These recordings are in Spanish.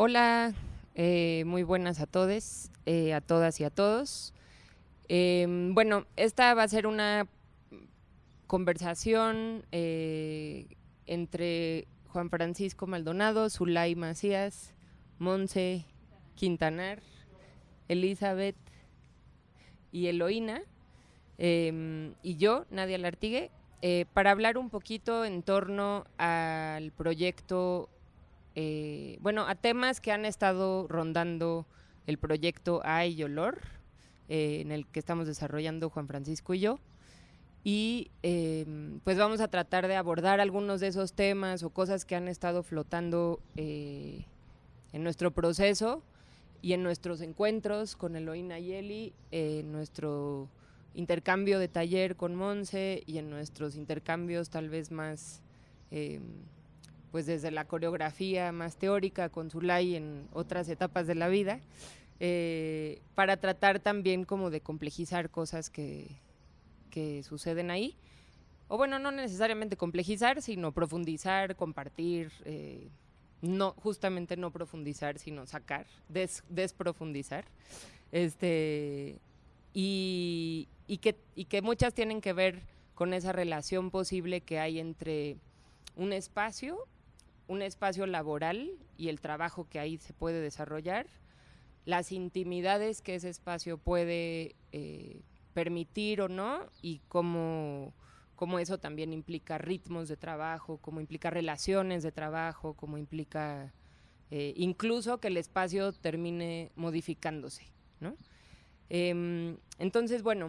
Hola, eh, muy buenas a todos, eh, a todas y a todos. Em, bueno, esta va a ser una conversación eh, entre Juan Francisco Maldonado, Zulay Macías, Monse Quintanar, Elizabeth y Eloína, em, y yo, Nadia Lartigue, para hablar un poquito en torno al proyecto eh, bueno, a temas que han estado rondando el proyecto Ay Olor, eh, en el que estamos desarrollando Juan Francisco y yo. Y em, pues vamos a tratar de abordar algunos de esos temas o cosas que han estado flotando eh, en nuestro proceso y en nuestros encuentros con Eloína y Eli, en nuestro intercambio de taller con Monse y en nuestros intercambios tal vez más pues desde la coreografía más teórica con Zulay en otras etapas de la vida, eh, para tratar también como de complejizar cosas que, que suceden ahí. O bueno, no necesariamente complejizar, sino profundizar, compartir, eh, no, justamente no profundizar, sino sacar, desprofundizar. Este, y, y, que, y que muchas tienen que ver con esa relación posible que hay entre un espacio un espacio laboral y el trabajo que ahí se puede desarrollar, las intimidades que ese espacio puede eh, permitir o no y cómo, eso también implica ritmos de trabajo, cómo implica relaciones de trabajo, cómo implica eh, incluso que el espacio termine modificándose. Em, entonces, bueno,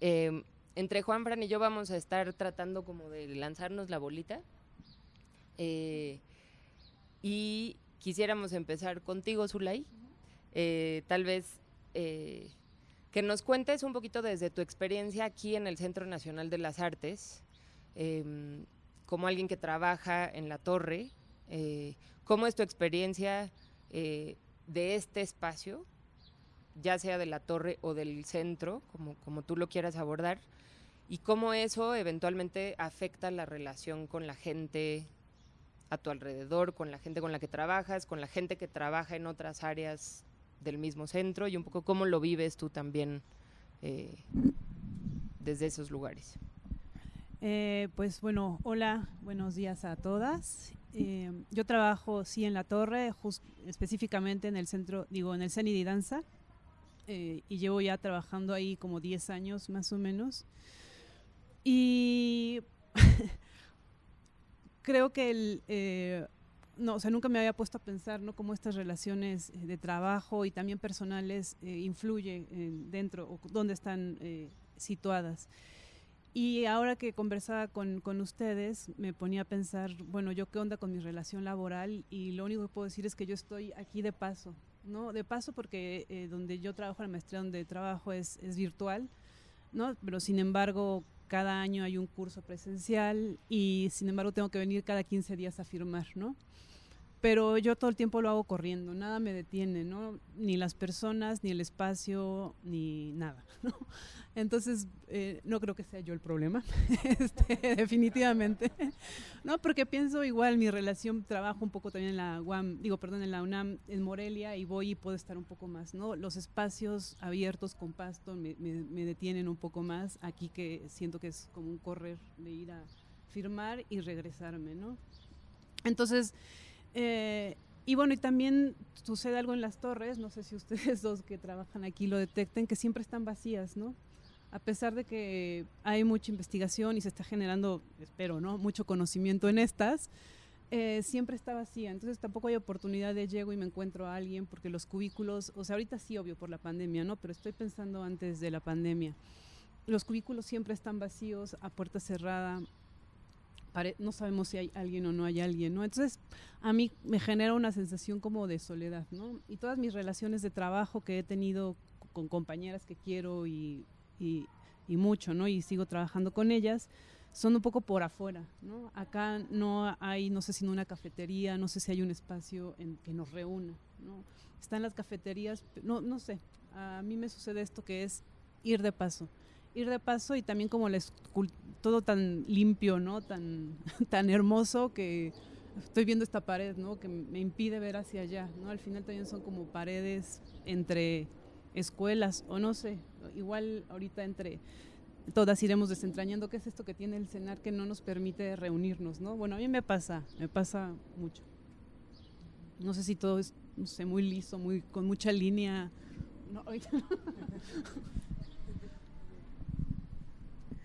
em, entre Juan Fran y yo vamos a estar tratando como de lanzarnos la bolita eh, y quisiéramos empezar contigo, Zulay. Eh, tal vez eh, que nos cuentes un poquito desde tu experiencia aquí en el Centro Nacional de las Artes, em, como alguien que trabaja en la torre, cómo es tu experiencia de este espacio, ya sea de la torre o del centro, como, como tú lo quieras abordar, y cómo eso eventualmente afecta la relación con la gente a tu alrededor, con la gente con la que trabajas, con la gente que trabaja en otras áreas del mismo centro y un poco cómo lo vives tú también eh, desde esos lugares. Eh, pues bueno, hola, buenos días a todas. Eh, yo trabajo sí en la torre, específicamente en el centro, digo, en el CENI y llevo ya trabajando ahí como 10 años más o menos. Y creo que el, eh, no, o sea, nunca me había puesto a pensar, ¿no? Cómo estas relaciones eh, de trabajo y también personales eh, influyen dentro o dónde están situadas. Y ahora que conversaba con, con, ustedes, me ponía a pensar, bueno, yo qué onda con mi relación laboral y lo único que puedo decir es que yo estoy aquí de paso, ¿no? De paso porque donde yo trabajo, la maestría donde trabajo es, es virtual, ¿no? Pero sin embargo, cada año hay un curso presencial y sin embargo tengo que venir cada 15 días a firmar, ¿no? Pero yo todo el tiempo lo hago corriendo, nada me detiene, ¿no? Ni las personas, ni el espacio, ni nada, ¿no? Entonces, eh, no creo que sea yo el problema, este, definitivamente. No, porque pienso igual, mi relación, trabajo un poco también en la UAM, digo, perdón, en la UNAM, en Morelia, y voy y puedo estar un poco más, ¿no? Los espacios abiertos con pasto me, me detienen un poco más, aquí que siento que es como un correr de ir a firmar y regresarme, ¿no? Entonces, eh, y bueno, y también sucede algo en las torres, no sé si ustedes dos que trabajan aquí lo detecten, que siempre están vacías, ¿no? A pesar de que hay mucha investigación y se está generando, espero, ¿no? Mucho conocimiento en estas, eh, siempre está vacía. Entonces tampoco hay oportunidad de llego y me encuentro a alguien porque los cubículos, o sea, ahorita sí, obvio, por la pandemia, ¿no? Pero estoy pensando antes de la pandemia. Los cubículos siempre están vacíos, a puerta cerrada, no sabemos si hay alguien o no hay alguien, ¿no? Entonces, a mí me genera una sensación como de soledad, ¿no? Y todas mis relaciones de trabajo que he tenido con compañeras que quiero y, y, mucho, ¿no? Y sigo trabajando con ellas, son un poco por afuera, ¿no? Acá no hay, no sé si una cafetería, no sé si hay un espacio en que nos reúna, ¿no? Están las cafeterías, no, no sé, a mí me sucede esto que es ir de paso ir de paso y también como todo tan limpio, ¿no? Tan, tan hermoso que estoy viendo esta pared, ¿no? Que me impide ver hacia allá, ¿no? Al final también son como paredes entre escuelas o no sé, igual ahorita entre todas iremos desentrañando qué es esto que tiene el cenar que no nos permite reunirnos, ¿no? Bueno, a mí me pasa, me pasa mucho. No sé si todo es, no sé, muy liso, muy con mucha línea. No,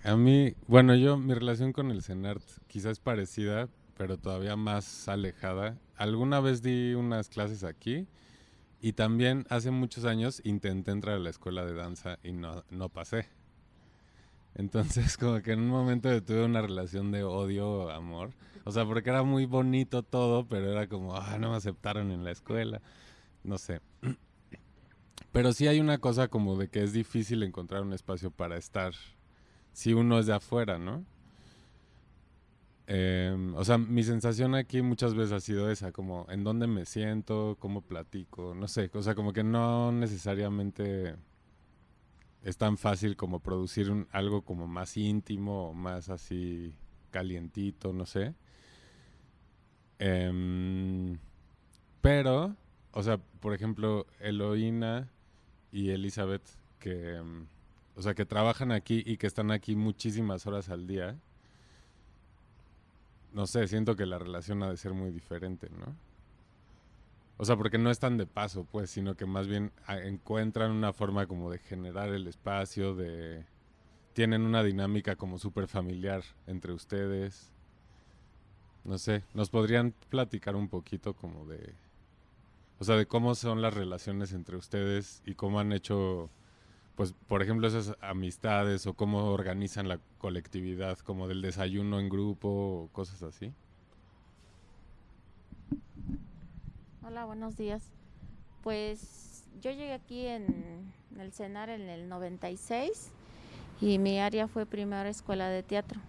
A mí, bueno, yo mi relación con el CENART quizás es parecida, pero todavía más alejada. Alguna vez di unas clases aquí y también hace muchos años intenté entrar a la escuela de danza y no, no pasé. Entonces, como que en un momento tuve una relación de odio-amor. O sea, porque era muy bonito todo, pero era como, ah, no me aceptaron en la escuela. No sé. Pero sí hay una cosa como de que es difícil encontrar un espacio para estar si uno es de afuera, ¿no? Em, o sea, mi sensación aquí muchas veces ha sido esa, como en dónde me siento, cómo platico, no sé, o sea, como que no necesariamente es tan fácil como producir algo como más íntimo, más así calientito, no sé. Em, pero, o sea, por ejemplo, Eloína y Elizabeth, que... O sea, que trabajan aquí y que están aquí muchísimas horas al día, no sé, siento que la relación ha de ser muy diferente, ¿no? O sea, porque no están de paso, pues, sino que más bien ah, encuentran una forma como de generar el espacio, de... Tienen una dinámica como súper familiar entre ustedes. No sé, ¿nos podrían platicar un poquito como de... O sea, de cómo son las relaciones entre ustedes y cómo han hecho pues, por ejemplo, esas amistades o cómo organizan la colectividad, como del desayuno en grupo o cosas así? Hola, buenos días. Pues yo llegué aquí en, el CENAR en el 96 y mi área fue primera escuela de teatro.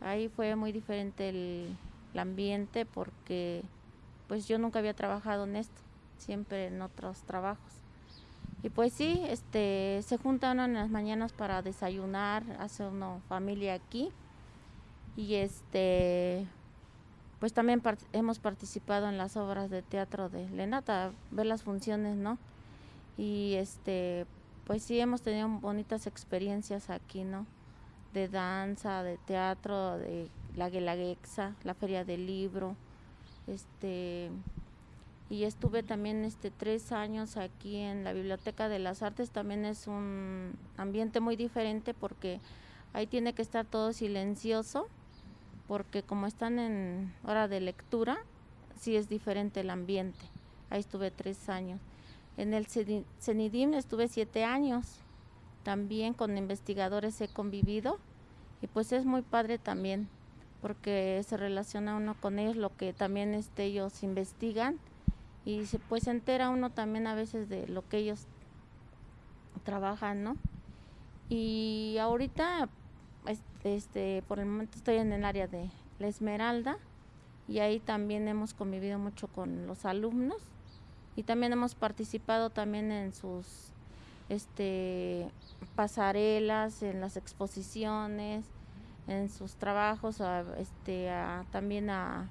Ahí fue muy diferente el, el ambiente porque pues yo nunca había trabajado en esto, siempre en otros trabajos. Y pues sí, este, se juntan en las mañanas para desayunar, hace una familia aquí. Y este, pues también hemos participado en las obras de teatro de Lenata, ver las funciones, ¿no? Y este, pues sí hemos tenido bonitas experiencias aquí, ¿no? De danza, de teatro, de la Guelaguexa, la Feria del Libro, este, y estuve también este tres años aquí en la Biblioteca de las Artes. También es un ambiente muy diferente porque ahí tiene que estar todo silencioso porque como están en hora de lectura sí es diferente el ambiente. Ahí estuve tres años. En el CENIDIM estuve siete años. También con investigadores he convivido y pues es muy padre también porque se relaciona uno con ellos lo que también este, ellos investigan y se, pues se entera uno también a veces de lo que ellos trabajan, ¿no? Y ahorita, este, por el momento estoy en el área de la Esmeralda y ahí también hemos convivido mucho con los alumnos y también hemos participado también en sus este pasarelas, en las exposiciones, en sus trabajos, este, también a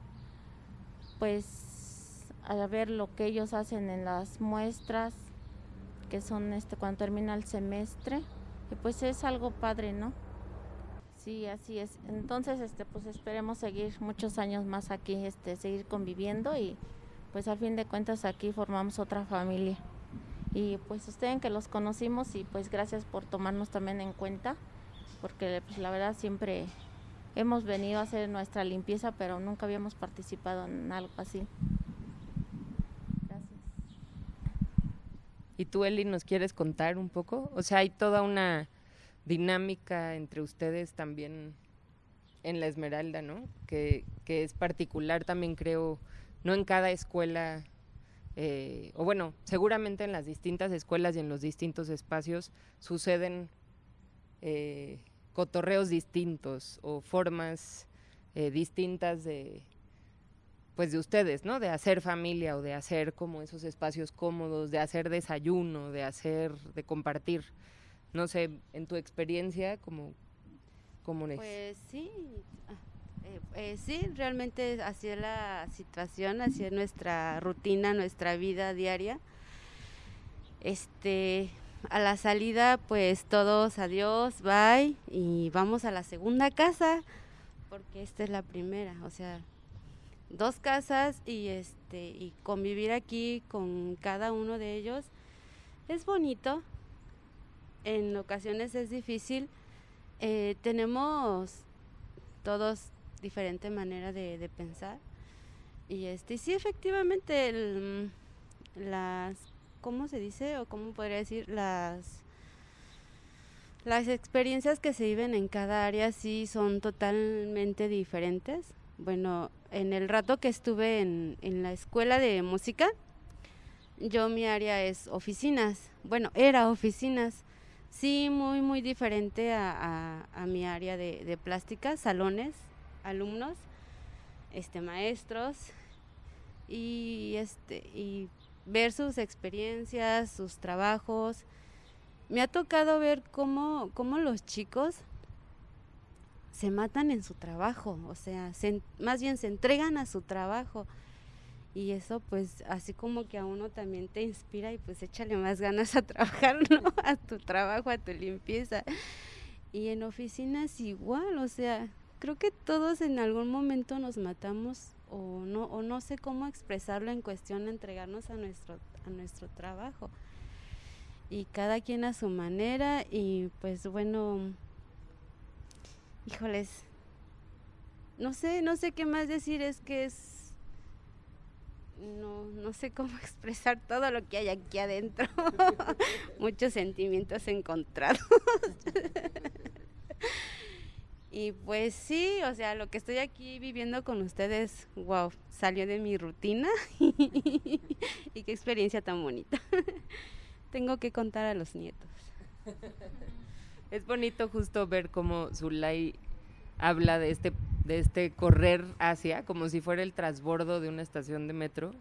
pues a ver lo que ellos hacen en las muestras, que son este cuando termina el semestre, y pues es algo padre, ¿no? Sí, así es. Entonces, este, pues esperemos seguir muchos años más aquí, este, seguir conviviendo y pues al fin de cuentas aquí formamos otra familia. Y pues ustedes que los conocimos y pues gracias por tomarnos también en cuenta, porque pues la verdad siempre hemos venido a hacer nuestra limpieza, pero nunca habíamos participado en algo así. ¿Y tú, Eli, nos quieres contar un poco? O sea, hay toda una dinámica entre ustedes también en la Esmeralda, ¿no? Que, es particular también, creo, no en cada escuela, eh, o bueno, seguramente en las distintas escuelas y en los distintos espacios suceden eh, cotorreos distintos o formas eh, distintas de, pues de ustedes, ¿no? De hacer familia o de hacer como esos espacios cómodos, de hacer desayuno, de hacer, de compartir. No sé, en tu experiencia, como, ¿cómo es? Pues sí, Eh, eh, sí, realmente así es la situación, así es nuestra rutina, nuestra vida diaria. Este, a la salida, pues todos adiós, bye, y vamos a la segunda casa, porque esta es la primera, o sea, dos casas y este y convivir aquí con cada uno de ellos es bonito. En ocasiones es difícil. Eh, tenemos todos diferente manera de, pensar y este sí efectivamente el, las cómo se dice o cómo podría decir las las experiencias que se viven en cada área sí son totalmente diferentes bueno, en el rato que estuve en, la escuela de música, yo mi área es oficinas. Bueno, era oficinas. Sí, muy, muy diferente a, mi área de, plástica, salones, alumnos, este, maestros, y, este, y ver sus experiencias, sus trabajos. Me ha tocado ver cómo, cómo los chicos se matan en su trabajo, o sea, más bien se entregan a su trabajo. Y eso pues así como que a uno también te inspira y pues échale más ganas a trabajar, ¿no? A tu trabajo, a tu limpieza. Y en oficinas igual, o sea, creo que todos en algún momento nos matamos o no, o no sé cómo expresarlo en cuestión de entregarnos a nuestro, a nuestro trabajo. Y cada quien a su manera y pues bueno, híjoles, no sé, no sé qué más decir, es que es, no, no sé cómo expresar todo lo que hay aquí adentro, muchos sentimientos encontrados. y pues sí, o sea, lo que estoy aquí viviendo con ustedes, wow, salió de mi rutina y qué experiencia tan bonita. Tengo que contar a los nietos. Es bonito justo ver cómo Zulay habla de este, de este correr hacia, como si fuera el transbordo de una estación de metro,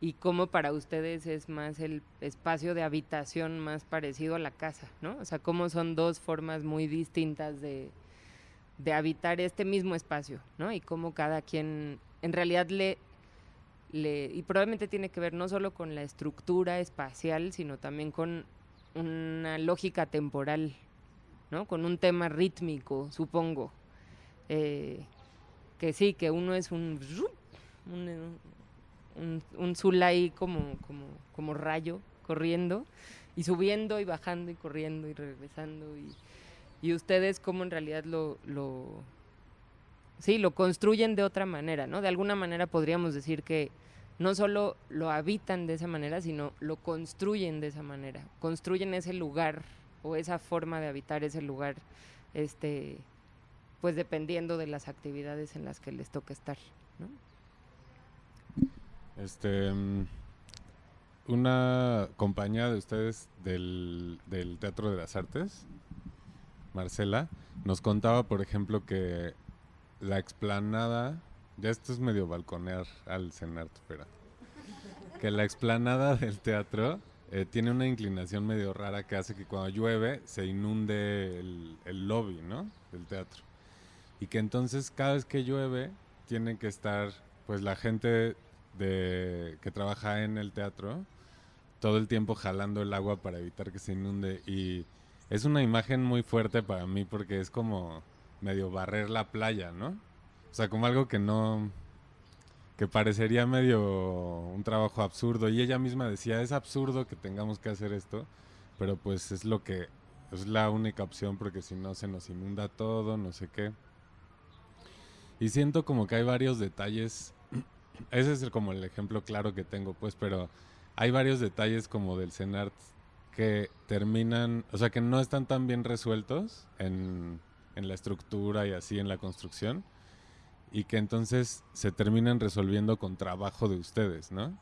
y cómo para ustedes es más el espacio de habitación más parecido a la casa, ¿no? O sea, cómo son dos formas muy distintas de, de habitar este mismo espacio, ¿no? Y cómo cada quien en realidad le, le, y probablemente tiene que ver no solo con la estructura espacial, sino también con una lógica temporal ¿no? Con un tema rítmico, supongo. Eh, que sí, que uno es un, un, un, como, como, como rayo corriendo y subiendo y bajando y corriendo y regresando y, y ustedes como en realidad lo, lo, sí, lo construyen de otra manera, ¿no? De alguna manera podríamos decir que no solo lo habitan de esa manera, sino lo construyen de esa manera, construyen ese lugar o esa forma de habitar ese lugar, este, pues dependiendo de las actividades en las que les toca estar. ¿no? Este, mm, una compañía de ustedes del, del Teatro de las Artes, Marcela, nos contaba, por ejemplo, que la explanada, ya esto es medio balconear al cenar, pero que la explanada del teatro eh, tiene una inclinación medio rara que hace que cuando llueve se inunde el, lobby, ¿no? Del teatro. Y que entonces cada vez que llueve tiene que estar, pues la gente de, que trabaja en el teatro todo el tiempo jalando el agua para evitar que se inunde. Y es una imagen muy fuerte para mí porque es como medio barrer la playa, ¿no? O sea, como algo que no, que parecería medio un trabajo absurdo. Y ella misma decía, es absurdo que tengamos que hacer esto, pero pues es lo que es la única opción porque si no se nos inunda todo, no sé qué. Y siento como que hay varios detalles, ese es como el ejemplo claro que tengo, pues, pero hay varios detalles como del CENART que terminan, o sea, que no están tan bien resueltos en, en la estructura y así en la construcción y que entonces se terminan resolviendo con trabajo de ustedes, ¿no?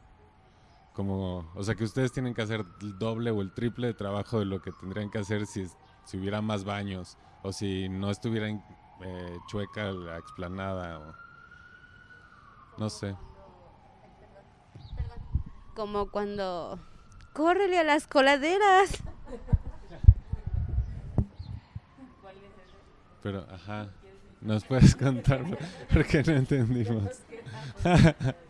Como, o sea, que ustedes tienen que hacer el doble o el triple de trabajo de lo que tendrían que hacer si, si hubiera más baños o si no estuviera eh, chueca la explanada o no sé. Como cuando córrele a las coladeras. Pero, ajá. ¿Nos puedes contar por qué no entendimos?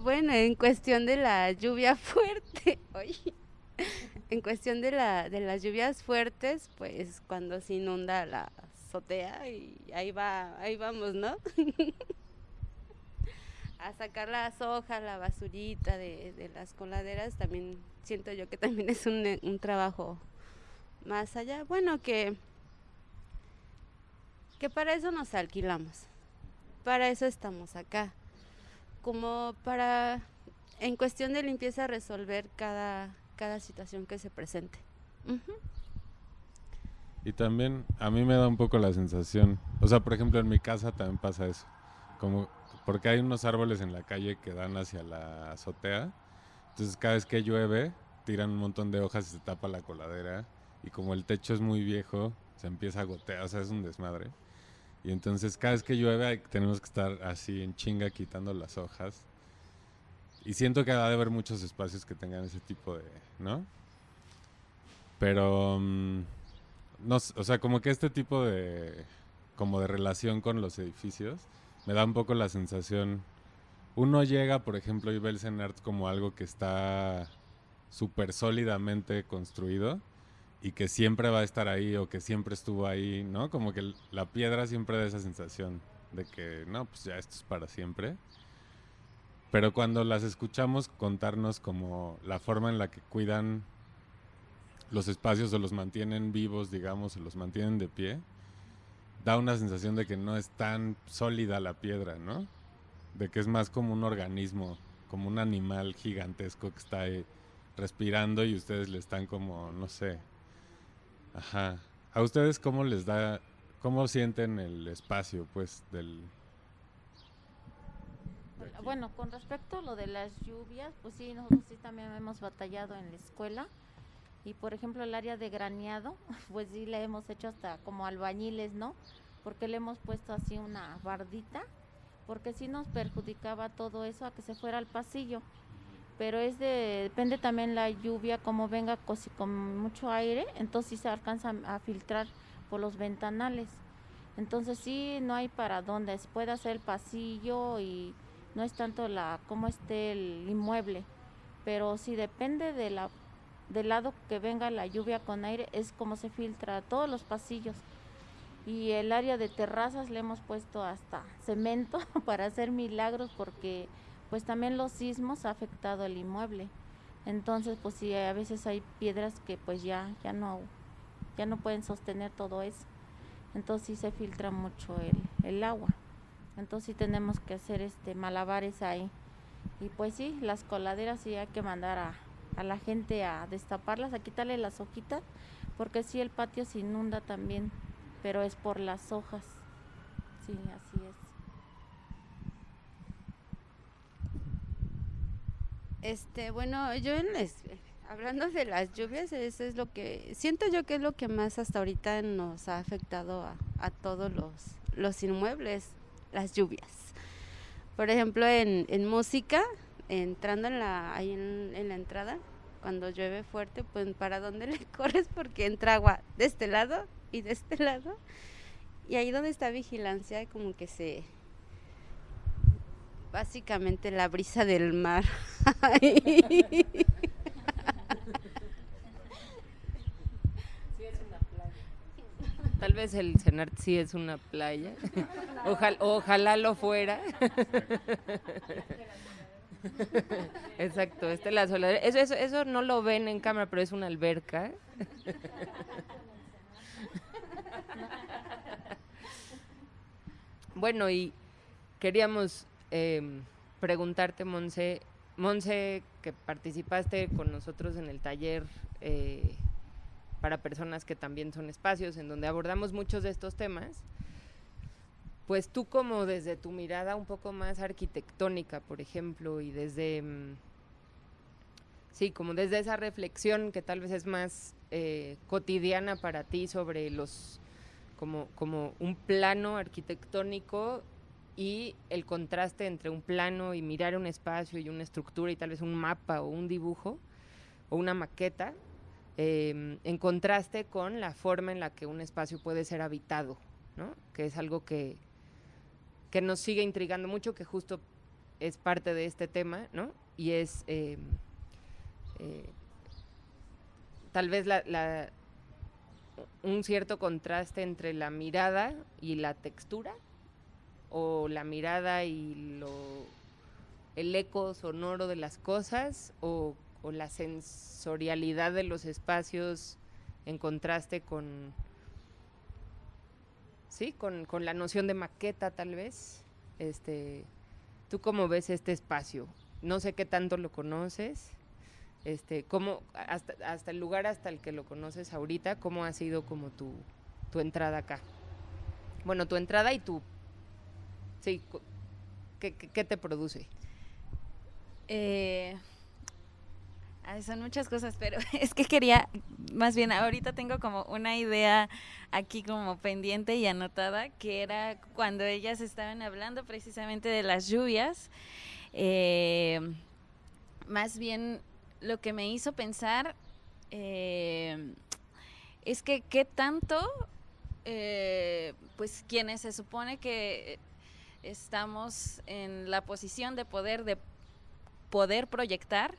Bueno, en cuestión de la lluvia fuerte, oye, en cuestión de, la, de las lluvias fuertes, pues cuando se inunda la azotea y ahí va, ahí vamos, ¿no? a sacar las hojas, la basurita de, de, las coladeras, también siento yo que también es un, un trabajo más allá. Bueno, que, que para eso nos alquilamos, para eso estamos acá, como para, en cuestión de limpieza, resolver cada, cada situación que se presente. Y también a mí me da un poco la sensación, o sea, por ejemplo, en mi casa también pasa eso, como porque hay unos árboles en la calle que dan hacia la azotea, entonces cada vez que llueve tiran un montón de hojas y se tapa la coladera y como el techo es muy viejo, se empieza a gotear, o sea, es un desmadre. Y entonces cada vez que llueve tenemos que estar así en chinga quitando las hojas. Y siento que ha de haber muchos espacios que tengan ese tipo de, ¿no? Pero, um, no, o sea, como que este tipo de, como de relación con los edificios, me da un poco la sensación, uno llega, por ejemplo, y ve el CENART como algo que está súper sólidamente construido y que siempre va a estar ahí o que siempre estuvo ahí, ¿no? Como que la piedra siempre da esa sensación de que, no, pues ya esto es para siempre. Pero cuando las escuchamos contarnos como la forma en la que cuidan los espacios o los mantienen vivos, digamos, o los mantienen de pie, da una sensación de que no es tan sólida la piedra, ¿no? De que es más como un organismo, como un animal gigantesco que está ahí respirando y ustedes le están como, no sé. Ajá. ¿A ustedes cómo les da, cómo sienten el espacio, pues, del... Bueno, con respecto a lo de las lluvias, pues sí, nosotros sí también hemos batallado en la escuela. Y por ejemplo el área de graneado, pues sí le hemos hecho hasta como albañiles, ¿no? Porque le hemos puesto así una bardita, porque sí nos perjudicaba todo eso a que se fuera al pasillo. Pero es de, depende también la lluvia, como venga con, con mucho aire, entonces se alcanza a filtrar por los ventanales. Entonces sí, no hay para dónde, se puede hacer el pasillo y no es tanto la cómo esté el inmueble, pero sí depende de la del lado que venga la lluvia con aire es como se filtra todos los pasillos y el área de terrazas le hemos puesto hasta cemento para hacer milagros porque pues también los sismos ha afectado el inmueble entonces pues sí a veces hay piedras que pues ya ya no ya no pueden sostener todo eso entonces sí se filtra mucho el, el agua entonces sí tenemos que hacer este malabares ahí y pues sí las coladeras sí hay que mandar a a la gente a destaparlas, a quitarle las hojitas, porque sí, el patio se inunda también, pero es por las hojas. Sí, así es. Este, bueno, yo en les, hablando de las lluvias, eso es lo que siento yo que es lo que más hasta ahorita nos ha afectado a, a todos los, los inmuebles, las lluvias. Por ejemplo, en, música, entrando en la, ahí en, en, la entrada, cuando llueve fuerte, pues para dónde le corres porque entra agua de este lado y de este lado. Y ahí donde está vigilancia, como que se... Básicamente la brisa del mar. Tal vez el Senart sí es una playa. Ojalá, ojalá lo fuera. Exacto, este es la soledad. Eso, eso, eso no lo ven en cámara, pero es una alberca. bueno, y queríamos eh, preguntarte, Monse, Monse, que participaste con nosotros en el taller eh, para personas que también son espacios, en donde abordamos muchos de estos temas pues tú como desde tu mirada un poco más arquitectónica, por ejemplo, y desde, mm, sí, como desde esa reflexión que tal vez es más eh, cotidiana para ti sobre los, como, como un plano arquitectónico y el contraste entre un plano y mirar un espacio y una estructura y tal vez un mapa o un dibujo o una maqueta, eh, en contraste con la forma en la que un espacio puede ser habitado ¿no? Que es algo que, que nos sigue intrigando mucho, que justo es parte de este tema, ¿no? Y es eh, eh, tal vez un cierto contraste entre la mirada y la textura, o la mirada y lo, el eco sonoro de las cosas, o, la sensorialidad de los espacios en contraste con, sí, con, con la noción de maqueta tal vez. Este, ¿Tú cómo ves este espacio? No sé qué tanto lo conoces. Este, cómo, hasta, hasta el lugar hasta el que lo conoces ahorita, ¿cómo ha sido como tu, tu entrada acá? Bueno, tu entrada y tu... Sí, ¿qué, qué, te produce? Eh, son muchas cosas, pero es que quería, más bien ahorita tengo como una idea aquí como pendiente y anotada, que era cuando ellas estaban hablando precisamente de las lluvias. Eh, más bien lo que me hizo pensar eh, es que qué tanto, eh, pues quienes se supone que estamos en la posición de poder, de poder proyectar,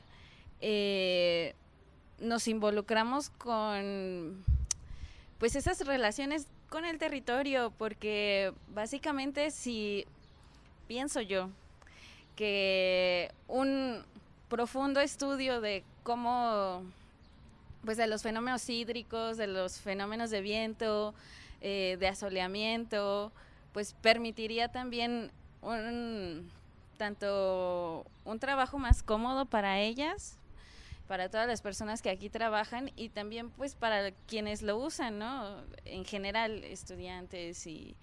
eh, nos involucramos con pues esas relaciones con el territorio, porque básicamente si pienso yo que un profundo estudio de cómo pues de los fenómenos hídricos, de los fenómenos de viento, eh, de asoleamiento, pues permitiría también un tanto un trabajo más cómodo para ellas para todas las personas que aquí trabajan y también pues para quienes lo usan, ¿no? En general, estudiantes y,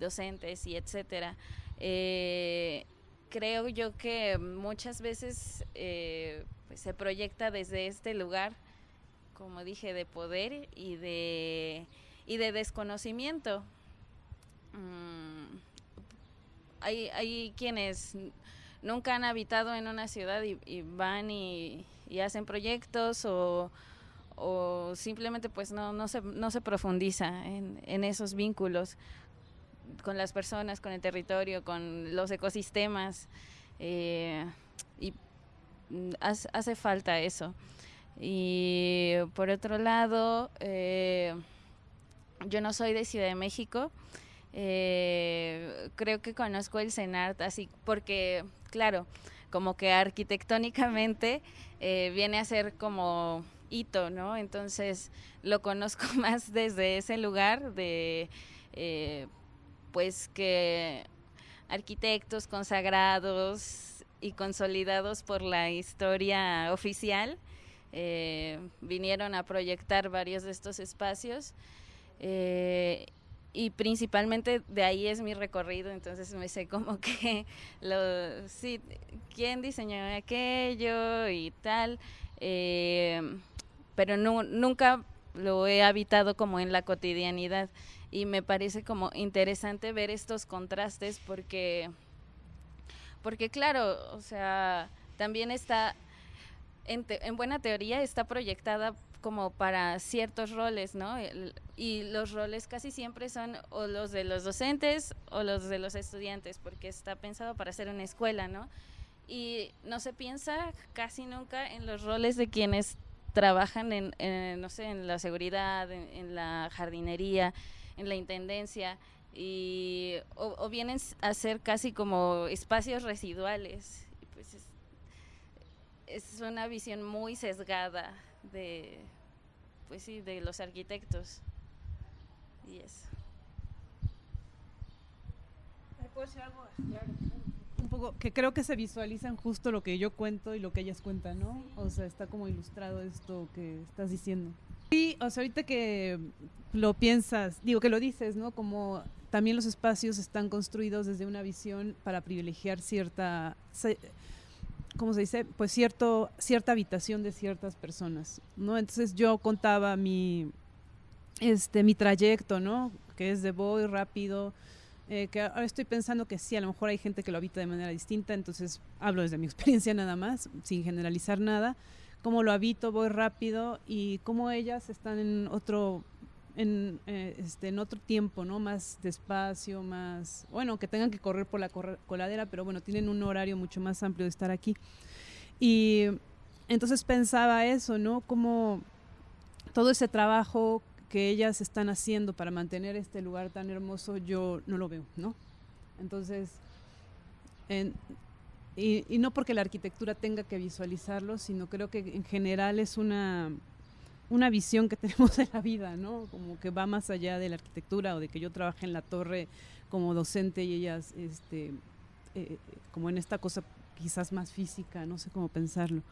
docentes y etcétera. Eh, creo yo que muchas veces eh, pues, se proyecta desde este lugar, como dije, de poder y de, y de desconocimiento. Mm, hay, hay quienes nunca han habitado en una ciudad y van y, y hacen proyectos o, simplemente pues no, no, se, no se profundiza en, esos vínculos con las personas, con el territorio, con los ecosistemas eh, y hace, falta eso. Y por otro lado, eh, yo no soy de Ciudad de México, eh, creo que conozco el CENART así porque, claro, como que arquitectónicamente eh, viene a ser como hito, ¿no? Entonces lo conozco más desde ese lugar de, eh, pues que arquitectos consagrados y consolidados por la historia oficial eh, vinieron a proyectar varios de estos espacios y principalmente de ahí es mi recorrido, entonces me sé como que, lo, sí, quién diseñó aquello y tal, eh, pero nunca lo he habitado como en la cotidianidad y me parece como interesante ver estos contrastes porque, porque claro, o sea, también está, en, en buena teoría está proyectada como para ciertos roles, ¿no? y los roles casi siempre son o los de los docentes o los de los estudiantes, porque está pensado para ser una escuela, ¿no? Y no se piensa casi nunca en los roles de quienes trabajan en, no sé, en la seguridad, en, la jardinería, en la intendencia, y, o, vienen a ser casi como espacios residuales. Pues es, es una visión muy sesgada de, pues sí, de los arquitectos. Y eso. ¿Puedo decir algo? Un poco, que creo que se visualizan justo lo que yo cuento y lo que ellas cuentan, ¿no? O sea, está como ilustrado esto que estás diciendo. Sí, o sea, ahorita que lo piensas, digo que lo dices, ¿no? Como también los espacios están construidos desde una visión para privilegiar cierta ¿cómo se dice? Pues cierto, cierta habitación de ciertas personas, ¿no? Entonces yo contaba mi, este, mi trayecto, ¿no? Que es de voy rápido, eh, que ahora estoy pensando que sí, a lo mejor hay gente que lo habita de manera distinta, entonces hablo desde mi experiencia nada más, sin generalizar nada, cómo lo habito, voy rápido y cómo ellas están en otro en, eh, este, en otro tiempo, ¿no? Más despacio, más, bueno, que tengan que correr por la coladera, pero bueno, tienen un horario mucho más amplio de estar aquí. Y entonces pensaba eso, ¿no? Como todo ese trabajo que ellas están haciendo para mantener este lugar tan hermoso, yo no lo veo, ¿no? Entonces, y, y, no porque la arquitectura tenga que visualizarlo, sino creo que en general es una, una visión que tenemos de la vida, ¿no? Como que va más allá de la arquitectura o de que yo trabaje en la torre como docente y ellas, este, eh, como en esta cosa quizás más física, no sé cómo pensarlo.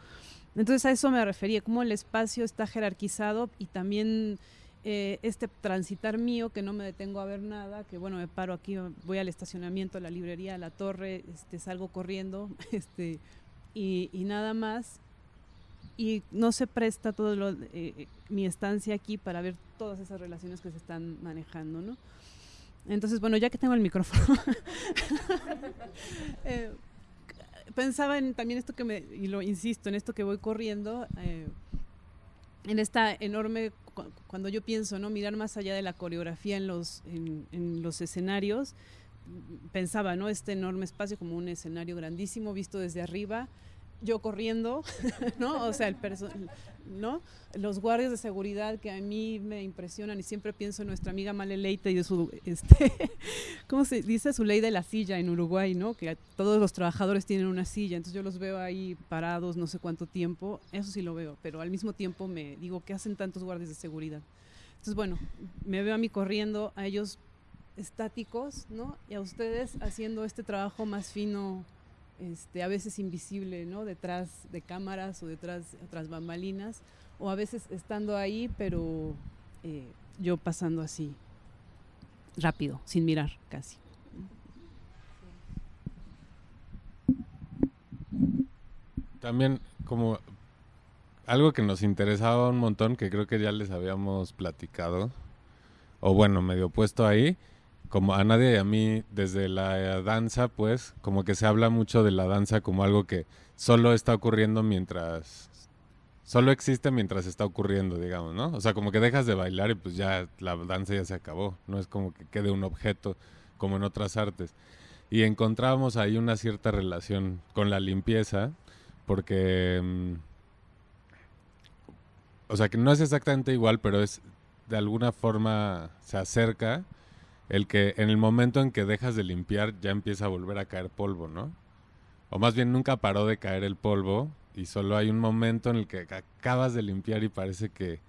Entonces a eso me refería, cómo el espacio está jerarquizado y también eh, este transitar mío, que no me detengo a ver nada, que bueno, me paro aquí, voy al estacionamiento, a la librería, a la torre, este, salgo corriendo, este, y, y nada más y no se presta todo lo, eh, mi estancia aquí para ver todas esas relaciones que se están manejando, ¿no? Entonces, bueno, ya que tengo el micrófono, eh, pensaba en también esto que me, y lo insisto, en esto que voy corriendo, eh, en esta enorme, cuando yo pienso, ¿no? Mirar más allá de la coreografía en los, en, en los escenarios, pensaba, ¿no? Este enorme espacio como un escenario grandísimo visto desde arriba, yo corriendo, ¿no? O sea, el ¿no? Los guardias de seguridad que a mí me impresionan y siempre pienso en nuestra amiga Maleleite y de su, este, ¿cómo se dice? Su ley de la silla en Uruguay, ¿no? Que todos los trabajadores tienen una silla, entonces yo los veo ahí parados no sé cuánto tiempo, eso sí lo veo, pero al mismo tiempo me digo, ¿qué hacen tantos guardias de seguridad? Entonces, bueno, me veo a mí corriendo, a ellos estáticos, ¿no? Y a ustedes haciendo este trabajo más fino este, a veces invisible, ¿no? Detrás de cámaras o detrás de otras bambalinas, o a veces estando ahí, pero eh, yo pasando así, rápido, sin mirar casi. También como algo que nos interesaba un montón, que creo que ya les habíamos platicado, o bueno, medio puesto ahí, como a nadie y a mí desde la danza, pues, como que se habla mucho de la danza como algo que solo está ocurriendo mientras, solo existe mientras está ocurriendo, digamos, ¿no? O sea, como que dejas de bailar y pues ya la danza ya se acabó, no es como que quede un objeto como en otras artes. Y encontrábamos ahí una cierta relación con la limpieza, porque, mm, o sea, que no es exactamente igual, pero es de alguna forma se acerca el que en el momento en que dejas de limpiar ya empieza a volver a caer polvo, ¿no? O más bien nunca paró de caer el polvo y solo hay un momento en el que acabas de limpiar y parece que...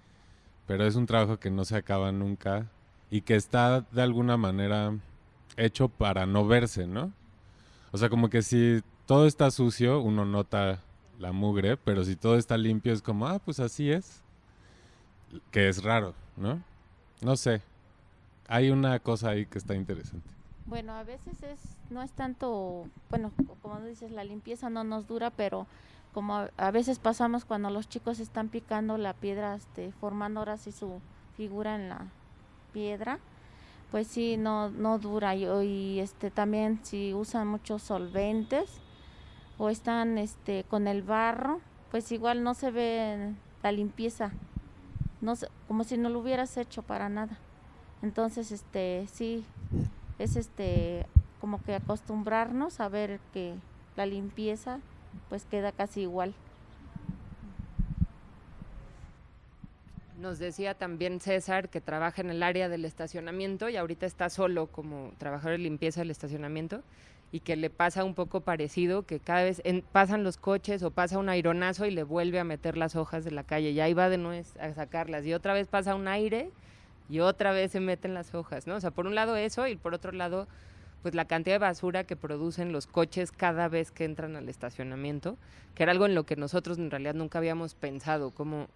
Pero es un trabajo que no se acaba nunca y que está de alguna manera hecho para no verse, ¿no? O sea, como que si todo está sucio, uno nota la mugre, pero si todo está limpio es como, ah, pues así es. Que es raro, ¿no? No sé hay una cosa ahí que está interesante. Bueno, a veces es no es tanto, bueno, como dices, la limpieza no nos dura, pero como a, veces pasamos cuando los chicos están picando la piedra, este, formando ahora sí su figura en la piedra, pues sí, no, no dura. Y, y este también si usan muchos solventes o están este, con el barro, pues igual no se ve la limpieza, no como si no lo hubieras hecho para nada. Entonces, este, sí, es este, como que acostumbrarnos a ver que la limpieza pues queda casi igual. Nos decía también César que trabaja en el área del estacionamiento y ahorita está solo como trabajador de limpieza del estacionamiento y que le pasa un poco parecido, que cada vez pasan los coches o pasa un aironazo y le vuelve a meter las hojas de la calle y ahí va de nuevo a sacarlas y otra vez pasa un aire y otra vez se meten las hojas, ¿no? O sea, por un lado eso y por otro lado, pues la cantidad de basura que producen los coches cada vez que entran al estacionamiento, que era algo en lo que nosotros en realidad nunca habíamos pensado, como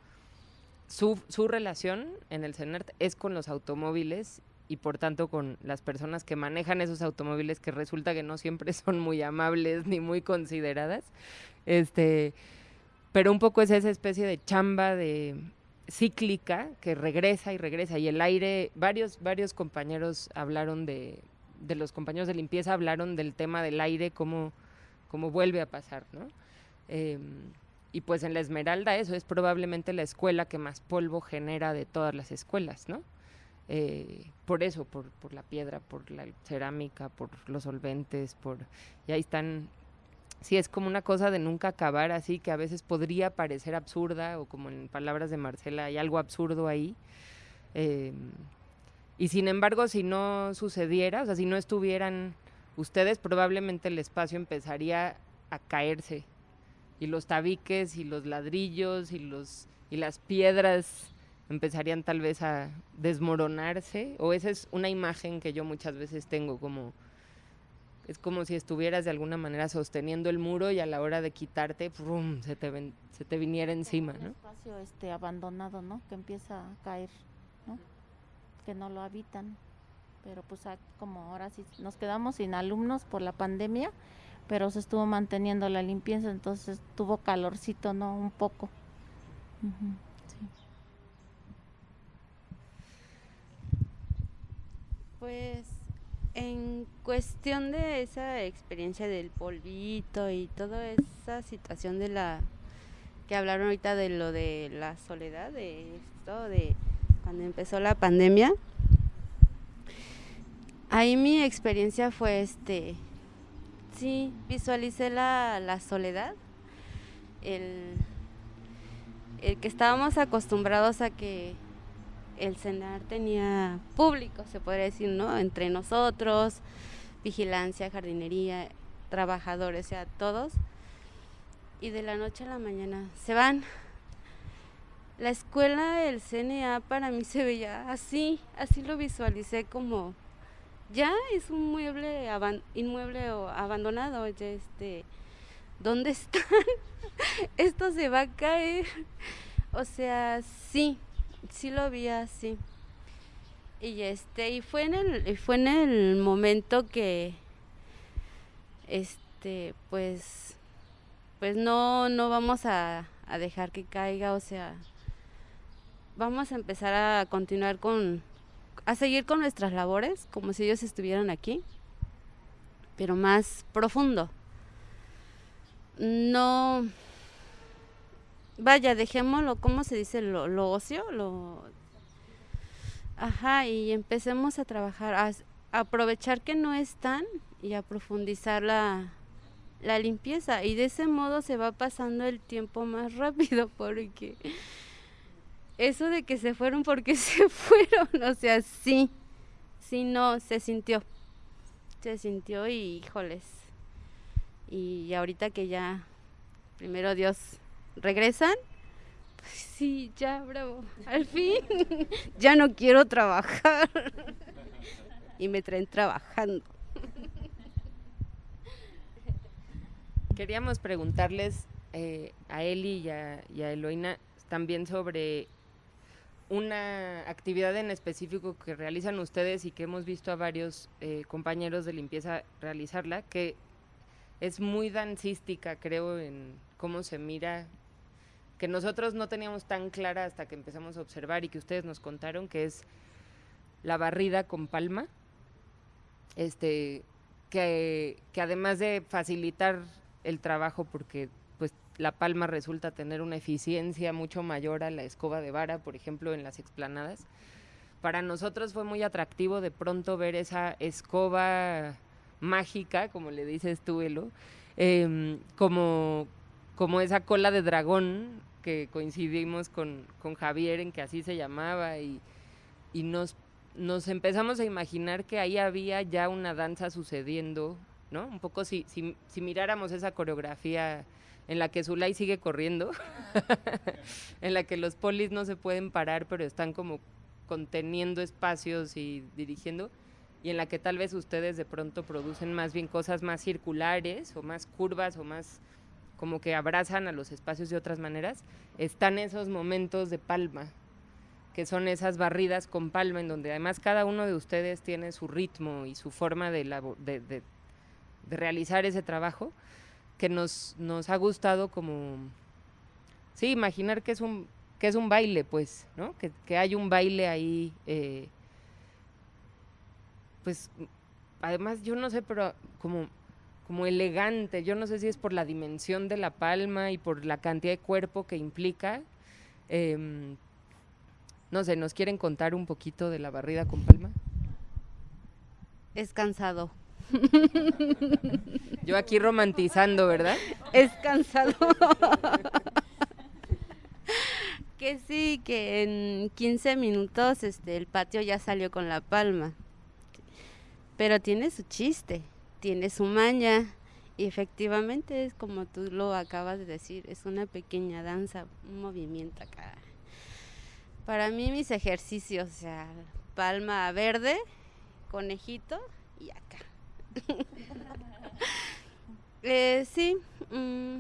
su, su relación en el CENERT es con los automóviles y por tanto con las personas que manejan esos automóviles que resulta que no siempre son muy amables ni muy consideradas. Este, pero un poco es esa especie de chamba de cíclica que regresa y regresa y el aire, varios, varios compañeros hablaron de, de los compañeros de limpieza hablaron del tema del aire, cómo, cómo vuelve a pasar, ¿no? Em, y pues en la Esmeralda eso es probablemente la escuela que más polvo genera de todas las escuelas, ¿no? eh, por eso, por, por la piedra, por la cerámica, por los solventes, por y ahí están sí es como una cosa de nunca acabar así que a veces podría parecer absurda o como en palabras de Marcela hay algo absurdo ahí eh, y sin embargo si no sucediera o sea si no estuvieran ustedes probablemente el espacio empezaría a caerse y los tabiques y los ladrillos y los y las piedras empezarían tal vez a desmoronarse o esa es una imagen que yo muchas veces tengo como es como si estuvieras de alguna manera sosteniendo el muro y a la hora de quitarte ¡prum! se te ven- se te viniera encima un ¿no? espacio este abandonado, ¿no? Que empieza a caer, ¿no? Que no lo habitan. Pero pues como ahora sí nos quedamos sin alumnos por la pandemia, pero se estuvo manteniendo la limpieza, entonces tuvo calorcito, ¿no? Un poco. Sí. Pues en cuestión de esa experiencia del polvito y toda esa situación de la que hablaron ahorita de lo de la soledad, de esto, de cuando empezó la pandemia, ahí mi experiencia fue este, sí, visualicé la, la soledad, el, el que estábamos acostumbrados a que el cenar tenía público, se podría decir, ¿no? Entre nosotros, vigilancia, jardinería, trabajadores, o sea, todos. Y de la noche a la mañana se van. La escuela del CNA para mí se veía así, así lo visualicé como ya es un mueble inmueble o abandonado, ya este ¿dónde están? Esto se va a caer. O sea, sí, sí lo vi así. Y este, y fue en el, fue en el momento que este, pues, pues no, no vamos a, a dejar que caiga, o sea, vamos a empezar a continuar con, a seguir con nuestras labores, como si ellos estuvieran aquí, pero más profundo. No, vaya, dejémoslo, ¿cómo se dice? Lo, lo ocio, lo... Ajá, y empecemos a trabajar, a, aprovechar que no están y a profundizar la, la limpieza. Y de ese modo se va pasando el tiempo más rápido porque eso de que se fueron porque se fueron, o sea, sí, sí, no, se sintió, se sintió y híjoles. Y ahorita que ya, primero Dios, regresan, pues sí, ya, bravo, al fin, ya no quiero trabajar. y me traen trabajando. Queríamos preguntarles eh, a Eli y a, y a Eloína también sobre una actividad en específico que realizan ustedes y que hemos visto a varios eh, compañeros de limpieza realizarla, que es muy dancística, creo, en cómo se mira, que nosotros no teníamos tan clara hasta que empezamos a observar y que ustedes nos contaron, que es la barrida con palma, este, que, que además de facilitar el trabajo porque pues la palma resulta tener una eficiencia mucho mayor a la escoba de vara, por ejemplo, en las explanadas. Para nosotros fue muy atractivo de pronto ver esa escoba mágica, como le dices tú, Elo, em, como, como esa cola de dragón que coincidimos con, con Javier en que así se llamaba y, y nos, nos empezamos a imaginar que ahí había ya una danza sucediendo, ¿no? Un poco si, si, si miráramos esa coreografía en la que Zulay sigue corriendo, en la que los polis no se pueden parar, pero están como conteniendo espacios y dirigiendo, y en la que tal vez ustedes de pronto producen más bien cosas más circulares o más curvas o más como que abrazan a los espacios de otras maneras, están esos momentos de palma, que son esas barridas con palma, en donde además cada uno de ustedes tiene su ritmo y su forma de, de, de- realizar ese trabajo, que nos, nos ha gustado como, sí, imaginar que es un, que es un baile, pues, ¿no? Que, que hay un baile ahí, eh, pues, además yo no sé, pero como, como elegante, yo no sé si es por la dimensión de la palma y por la cantidad de cuerpo que implica, em, no sé, ¿nos quieren contar un poquito de la barrida con palma? Es cansado. Yo aquí romantizando, ¿verdad? Es cansado. que sí, que en 15 minutos este el patio ya salió con la palma. Pero tiene su chiste, tiene su maña. Y efectivamente es como tú lo acabas de decir, es una pequeña danza, un movimiento acá. Para mí mis ejercicios, sea, palma verde, conejito y acá. Eh, sí, mm,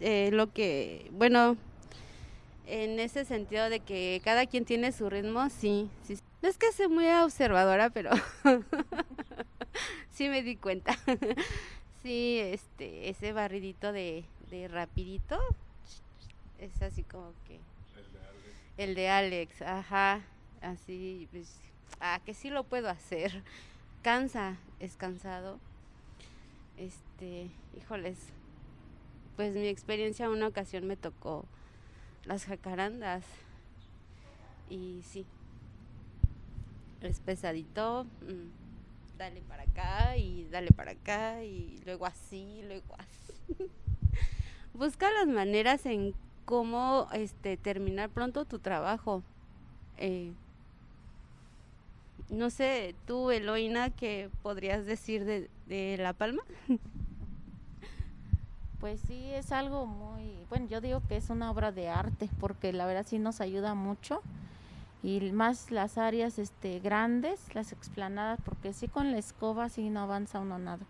eh, lo que, bueno, en ese sentido de que cada quien tiene su ritmo, sí, sí. No es que sea muy observadora, pero sí me di cuenta. sí, este, ese barridito de, de rapidito es así como que... El de Alex, ajá, así, pues, ah, que sí lo puedo hacer. Cansa, es cansado. Este, híjoles, pues mi experiencia una ocasión me tocó las jacarandas y sí, es pesadito, mm, dale para acá y dale para acá y luego así, luego así. Busca las maneras en cómo este terminar pronto tu trabajo. Eh, no sé, tú, Eloína, ¿qué podrías decir de, de La Palma? Pues sí, es algo muy, bueno, yo digo que es una obra de arte, porque la verdad sí nos ayuda mucho, y más las áreas este, grandes, las explanadas, porque sí con la escoba sí no avanza uno nada.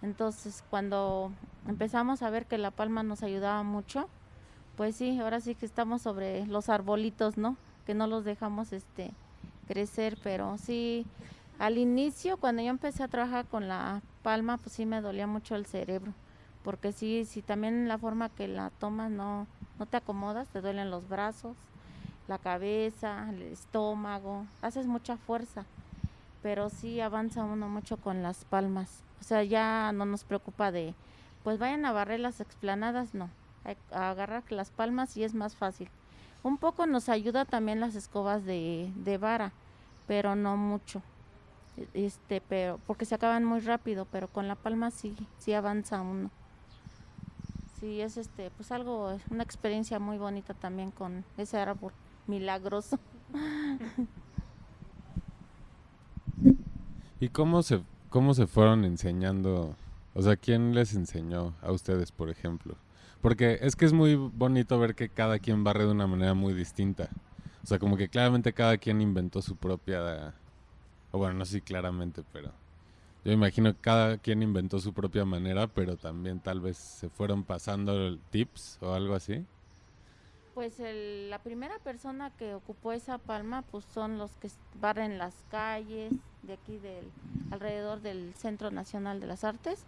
Entonces, cuando empezamos a ver que La Palma nos ayudaba mucho, pues sí, ahora sí que estamos sobre los arbolitos, ¿no? Que no los dejamos este crecer, pero sí, al inicio, cuando yo empecé a trabajar con la palma, pues sí me dolía mucho el cerebro, porque sí, si también la forma que la tomas no, no te acomodas, te duelen los brazos, la cabeza, el estómago, haces mucha fuerza, pero sí avanza uno mucho con las palmas, o sea, ya no nos preocupa de, pues vayan a barrer las explanadas, no, a agarrar las palmas y es más fácil. Un poco nos ayuda también las escobas de, de vara, pero no mucho. Este, pero porque se acaban muy rápido, pero con la palma sí, sí avanza uno. Sí, es este, pues algo, una experiencia muy bonita también con ese árbol milagroso. ¿Y cómo se, cómo se fueron enseñando? O sea, ¿quién les enseñó a ustedes, por ejemplo? Porque es que es muy bonito ver que cada quien barre de una manera muy distinta. O sea, como que claramente cada quien inventó su propia... O bueno, no sé si claramente, pero... Yo imagino que cada quien inventó su propia manera, pero también tal vez se fueron pasando tips o algo así. Pues el, la primera persona que ocupó esa palma, pues son los que barren las calles de aquí del alrededor del Centro Nacional de las Artes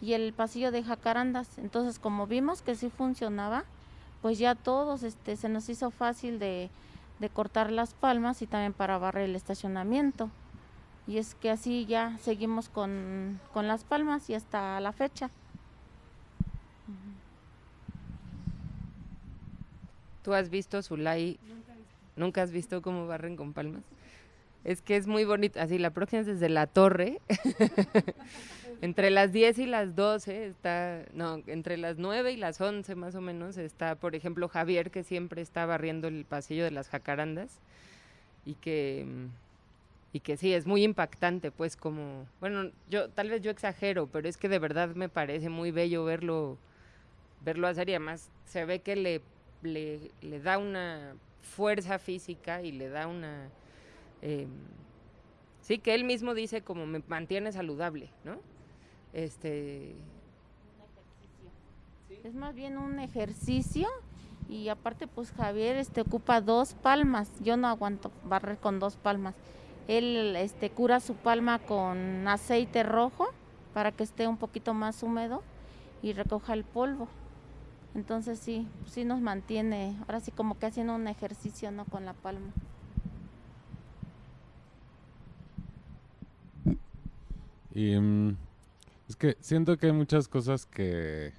y el pasillo de jacarandas. Entonces, como vimos que sí funcionaba, pues ya todos este, se nos hizo fácil de, de cortar las palmas y también para barrer el estacionamiento. Y es que así ya seguimos con, con las palmas y hasta la fecha. ¿Tú has visto Zulay? ¿Nunca has visto cómo barren con palmas? Es que es muy bonito. Así, la próxima es desde la torre. entre las 10 y las 12 está, no, entre las 9 y las 11 más o menos está, por ejemplo, Javier, que siempre está barriendo el pasillo de las jacarandas y que, y que sí, es muy impactante, pues como, bueno, yo tal vez yo exagero, pero es que de verdad me parece muy bello verlo, verlo hacer y además se ve que le, le, le da una fuerza física y le da una eh, sí, que él mismo dice como me mantiene saludable, ¿no? Este... Es más bien un ejercicio y aparte pues Javier este ocupa dos palmas, yo no aguanto barrer con dos palmas. Él este cura su palma con aceite rojo para que esté un poquito más húmedo y recoja el polvo. Entonces sí, sí nos mantiene, ahora sí como que haciendo un ejercicio no con la palma. Y mm, es que siento que hay muchas cosas que,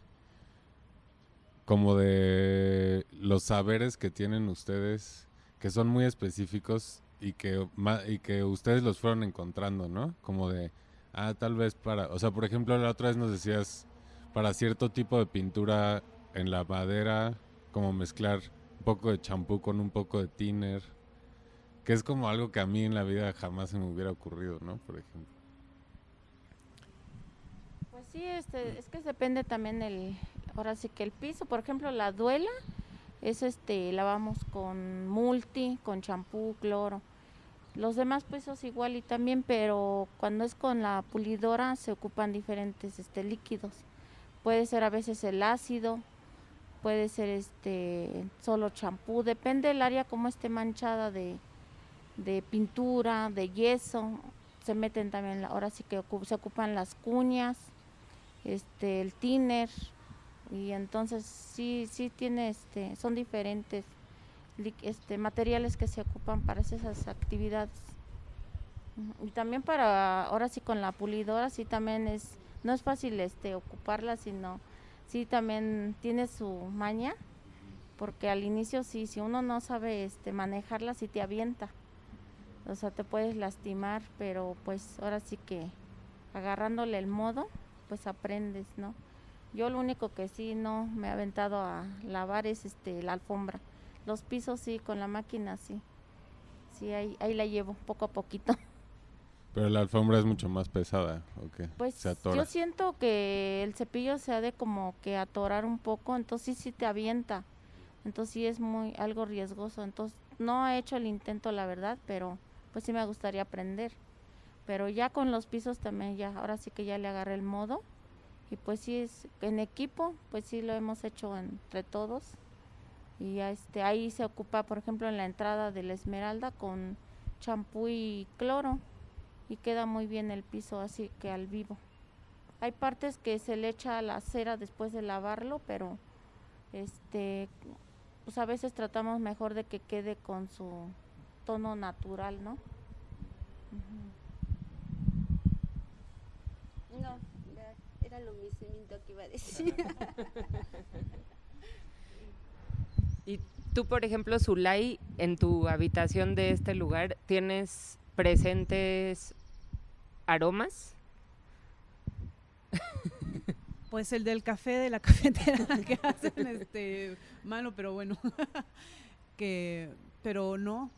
como de los saberes que tienen ustedes, que son muy específicos y que, y que ustedes los fueron encontrando, ¿no? Como de, ah, tal vez para, o sea, por ejemplo, la otra vez nos decías, para cierto tipo de pintura en la madera, como mezclar un poco de champú con un poco de thinner, que es como algo que a mí en la vida jamás se me hubiera ocurrido, ¿no? Por ejemplo. Pues sí, este, es que depende también el, ahora sí que el piso, por ejemplo, la duela, es este, lavamos con multi, con champú, cloro. Los demás pisos igual y también, pero cuando es con la pulidora se ocupan diferentes este, líquidos. Puede ser a veces el ácido, puede ser este solo champú, depende del área como esté manchada de, de pintura, de yeso, se meten también, ahora sí que se ocupan las cuñas, este, el tiner, y entonces sí, sí tiene, este, son diferentes este, materiales que se ocupan para esas actividades. Y también para, ahora sí con la pulidora, sí también es, no es fácil este, ocuparla, sino sí también tiene su maña, porque al inicio sí, si uno no sabe este, manejarla, sí te avienta. O sea, te puedes lastimar, pero pues ahora sí que agarrándole el modo, pues aprendes, ¿no? Yo lo único que sí no me he aventado a lavar es este la alfombra. Los pisos sí, con la máquina sí. Sí, ahí, ahí la llevo poco a poquito. Pero la alfombra es mucho más pesada, ¿o Pues yo siento que el cepillo se ha de como que atorar un poco, entonces sí, sí te avienta. Entonces sí es muy algo riesgoso. Entonces no he hecho el intento, la verdad, pero pues sí me gustaría aprender. Pero ya con los pisos también ya, ahora sí que ya le agarré el modo y pues sí es en equipo pues sí lo hemos hecho entre todos y ya este ahí se ocupa por ejemplo en la entrada de la esmeralda con champú y cloro y queda muy bien el piso así que al vivo. Hay partes que se le echa la cera después de lavarlo pero este pues a veces tratamos mejor de que quede con su tono natural no no lo mismo que iba a decir. y tú, por ejemplo, Zulay, en tu habitación de este lugar, ¿tienes presentes aromas? Pues el del café de la cafetera que hacen este malo, pero bueno. que pero no,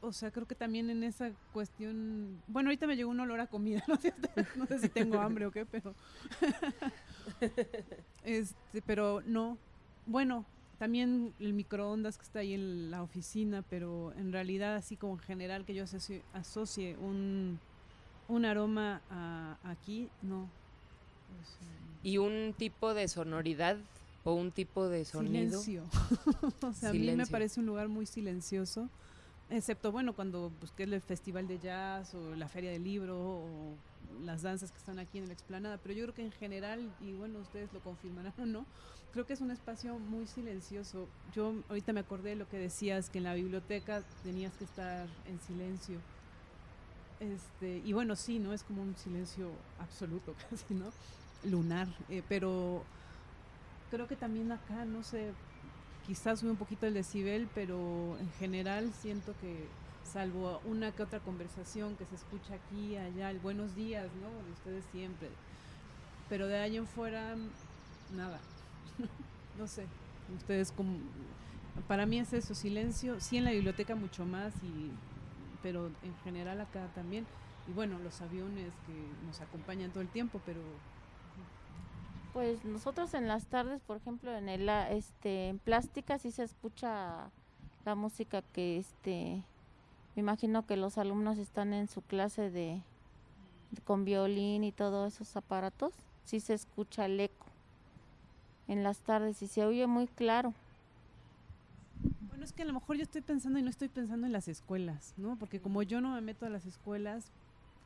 o sea, creo que también en esa cuestión, bueno, ahorita me llegó un olor a comida, no sé, no sé si tengo hambre o qué, pero este, pero no. Bueno, también el microondas que está ahí en la oficina, pero en realidad así como en general que yo asocie, un, un aroma a, aquí, no. ¿Y un tipo de sonoridad o un tipo de sonido? Silencio. o sea, a mí me parece un lugar muy silencioso excepto bueno cuando busqué el festival de jazz o la feria del libro o las danzas que están aquí en la explanada, pero yo creo que en general, y bueno, ustedes lo confirmarán o no, creo que es un espacio muy silencioso. Yo ahorita me acordé de lo que decías, que en la biblioteca tenías que estar en silencio. Este, y bueno, sí, ¿no? Es como un silencio absoluto casi, ¿no? Lunar, eh, pero creo que también acá, no sé, quizás sube un poquito el decibel, pero en general siento que salvo una que otra conversación que se escucha aquí, allá, el buenos días, ¿no? De ustedes siempre. Pero de ahí en fuera, nada. no sé. Ustedes como... Para mí es eso, silencio. Sí en la biblioteca mucho más, y, pero en general acá también. Y bueno, los aviones que nos acompañan todo el tiempo, pero pues nosotros en las tardes, por ejemplo, en el este en plástica sí se escucha la música que este me imagino que los alumnos están en su clase de, con violín y todos esos aparatos, sí se escucha el eco en las tardes y se oye muy claro. Es que a lo mejor yo estoy pensando y no estoy pensando en las escuelas, ¿no? Porque como yo no me meto a las escuelas,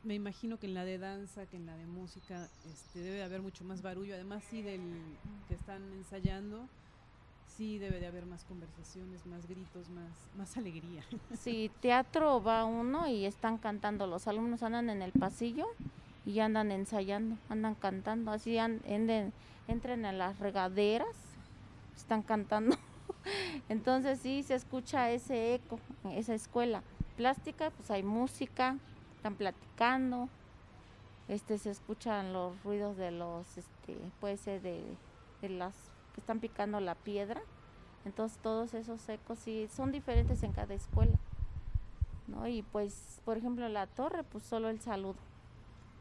me imagino que en la de danza, que en la de música, este, debe de haber mucho más barullo. Además, sí, del que están ensayando, sí debe de haber más conversaciones, más gritos, más, más alegría. Sí, teatro va uno y están cantando. Los alumnos andan en el pasillo y andan ensayando, andan cantando. Así entren a las regaderas, están cantando. Entonces sí se escucha ese eco esa escuela. Plástica, pues hay música, están platicando, este se escuchan los ruidos de los, este, puede ser de, de las que están picando la piedra. Entonces todos esos ecos sí son diferentes en cada escuela. ¿no? Y pues, por ejemplo, la torre, pues solo el saludo,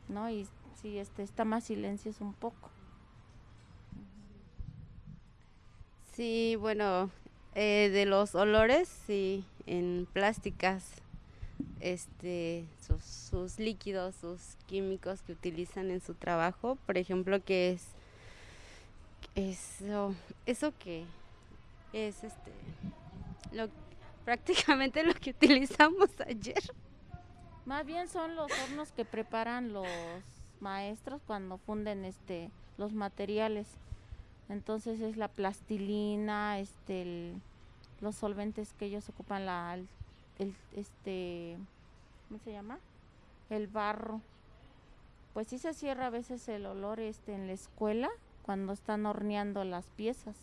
¿no? Y sí, este, está más silencioso un poco. Sí, bueno, eh, de los olores, sí, en plásticas, este, sus, sus líquidos, sus químicos que utilizan en su trabajo, por ejemplo, que es eso, eso que es este, lo, prácticamente lo que utilizamos ayer. Más bien son los hornos que preparan los maestros cuando funden este los materiales. Entonces es la plastilina, este los solventes que ellos ocupan la el, el- este ¿cómo se llama? El barro. Pues sí se cierra a veces el olor este en la escuela cuando están horneando las piezas.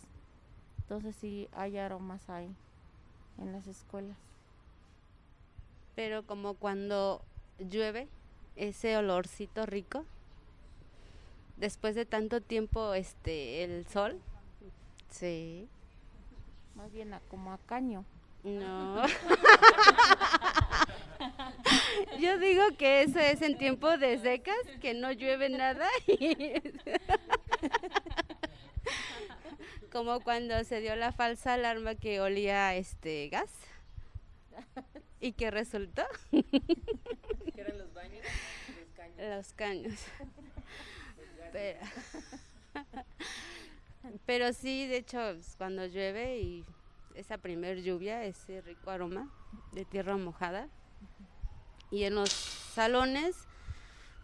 Entonces sí hay aromas ahí en las escuelas. Pero como cuando llueve, ese olorcito rico, después de tanto tiempo, este, el sol, sí, Más bien a- como a caño. no. Yo digo que eso es en tiempo de secas, que no llueve nada. y- Como cuando se dio la falsa alarma que olía este gas. ¿Y que resultó? Que eran los baños, los caños. Los caños. Pero, pero sí, de hecho, pues, cuando llueve y esa primer lluvia, ese rico aroma de tierra mojada. Y en los salones,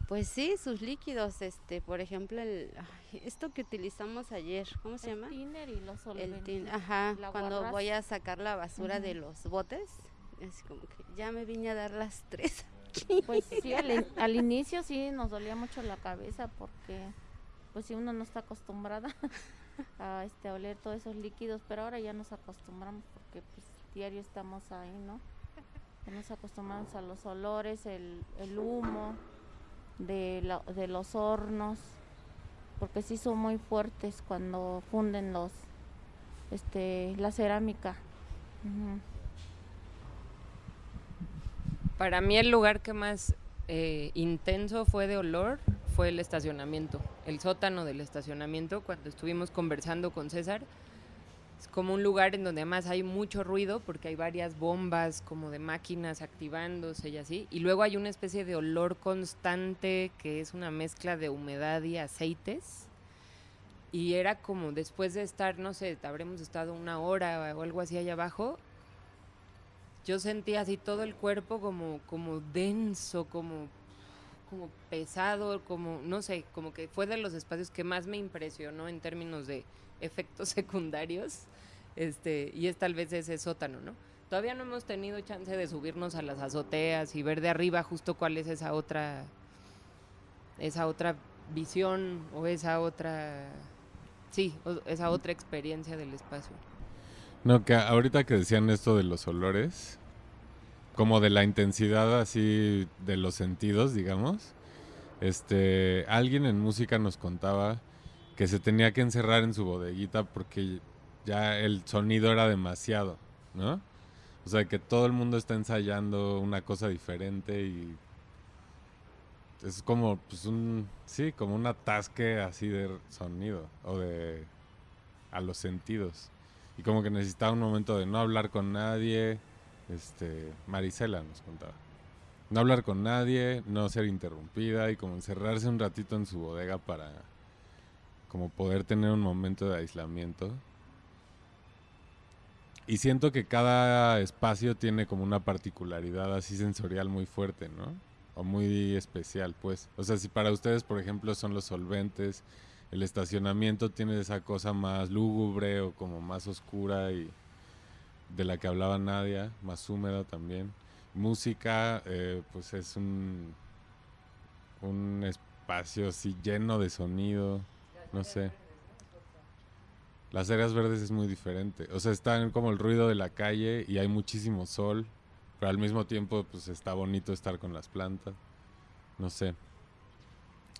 pues sí, sus líquidos, este, por ejemplo, el, ay, esto que utilizamos ayer, ¿cómo se El llama? tiner y los El tin, ajá, cuando guarras. voy a sacar la basura de los botes, es como que ya me vine a dar las tres. Pues sí, al, in- al inicio sí nos dolía mucho la cabeza porque pues si uno no está acostumbrada a este oler todos esos líquidos, pero ahora ya nos acostumbramos porque pues diario estamos ahí, ¿no? Nos acostumbramos a los olores, el, humo de, los hornos, porque sí son muy fuertes cuando funden los este la cerámica. Ujú. Para mí el lugar que más eh, intenso fue de olor fue el estacionamiento, el sótano del estacionamiento, cuando estuvimos conversando con César. Es como un lugar en donde además hay mucho ruido porque hay varias bombas como de máquinas activándose y así. Y luego hay una especie de olor constante que es una mezcla de humedad y aceites. Y era como después de estar, no sé, habremos estado una hora o algo así allá abajo, yo sentía así todo el cuerpo como, como denso, como, como pesado, como, no sé, como que fue de los espacios que más me impresionó en términos de efectos secundarios, este, y es tal vez ese sótano, ¿no? Todavía no hemos tenido chance de subirnos a las azoteas y ver de arriba justo cuál es esa otra, esa otra visión o esa otra, sí, esa otra experiencia del espacio. No, que ahorita que decían esto de los olores, como de la intensidad así de los sentidos, digamos, este, alguien en música nos contaba que se tenía que encerrar en su bodeguita porque ya el sonido era demasiado, ¿no? O sea, que todo el mundo está ensayando una cosa diferente y es como, pues un, sí, como un atasque así de sonido o de a los sentidos. Y como que necesitaba un momento de no hablar con nadie. Este, Marisela nos contaba. No hablar con nadie, no ser interrumpida y como encerrarse un ratito en su bodega para como poder tener un momento de aislamiento. Y siento que cada espacio tiene como una particularidad así sensorial muy fuerte, ¿no? O muy especial, pues. O sea, si para ustedes, por ejemplo, son los solventes, el estacionamiento tiene esa cosa más lúgubre o como más oscura y de la que hablaba Nadia, más húmeda también. Música, eh, pues es un, un espacio así lleno de sonido, no sé. Las áreas verdes es muy diferente. O sea, está como el ruido de la calle y hay muchísimo sol, pero al mismo tiempo pues está bonito estar con las plantas. No sé.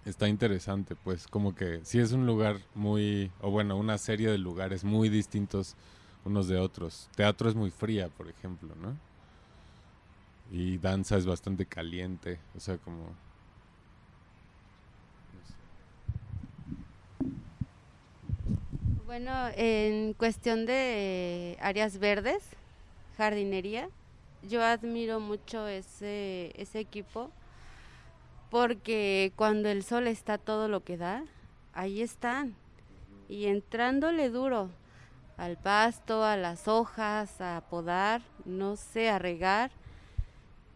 Está interesante, pues como que sí es un lugar muy, o bueno, una serie de lugares muy distintos unos de otros. Teatro es muy fría, por ejemplo, ¿no? Y danza es bastante caliente, o sea, como... Bueno, en cuestión de áreas verdes, jardinería, yo admiro mucho ese, ese equipo porque cuando el sol está todo lo que da, ahí están. Y entrándole duro al pasto, a las hojas, a podar, no sé, a regar.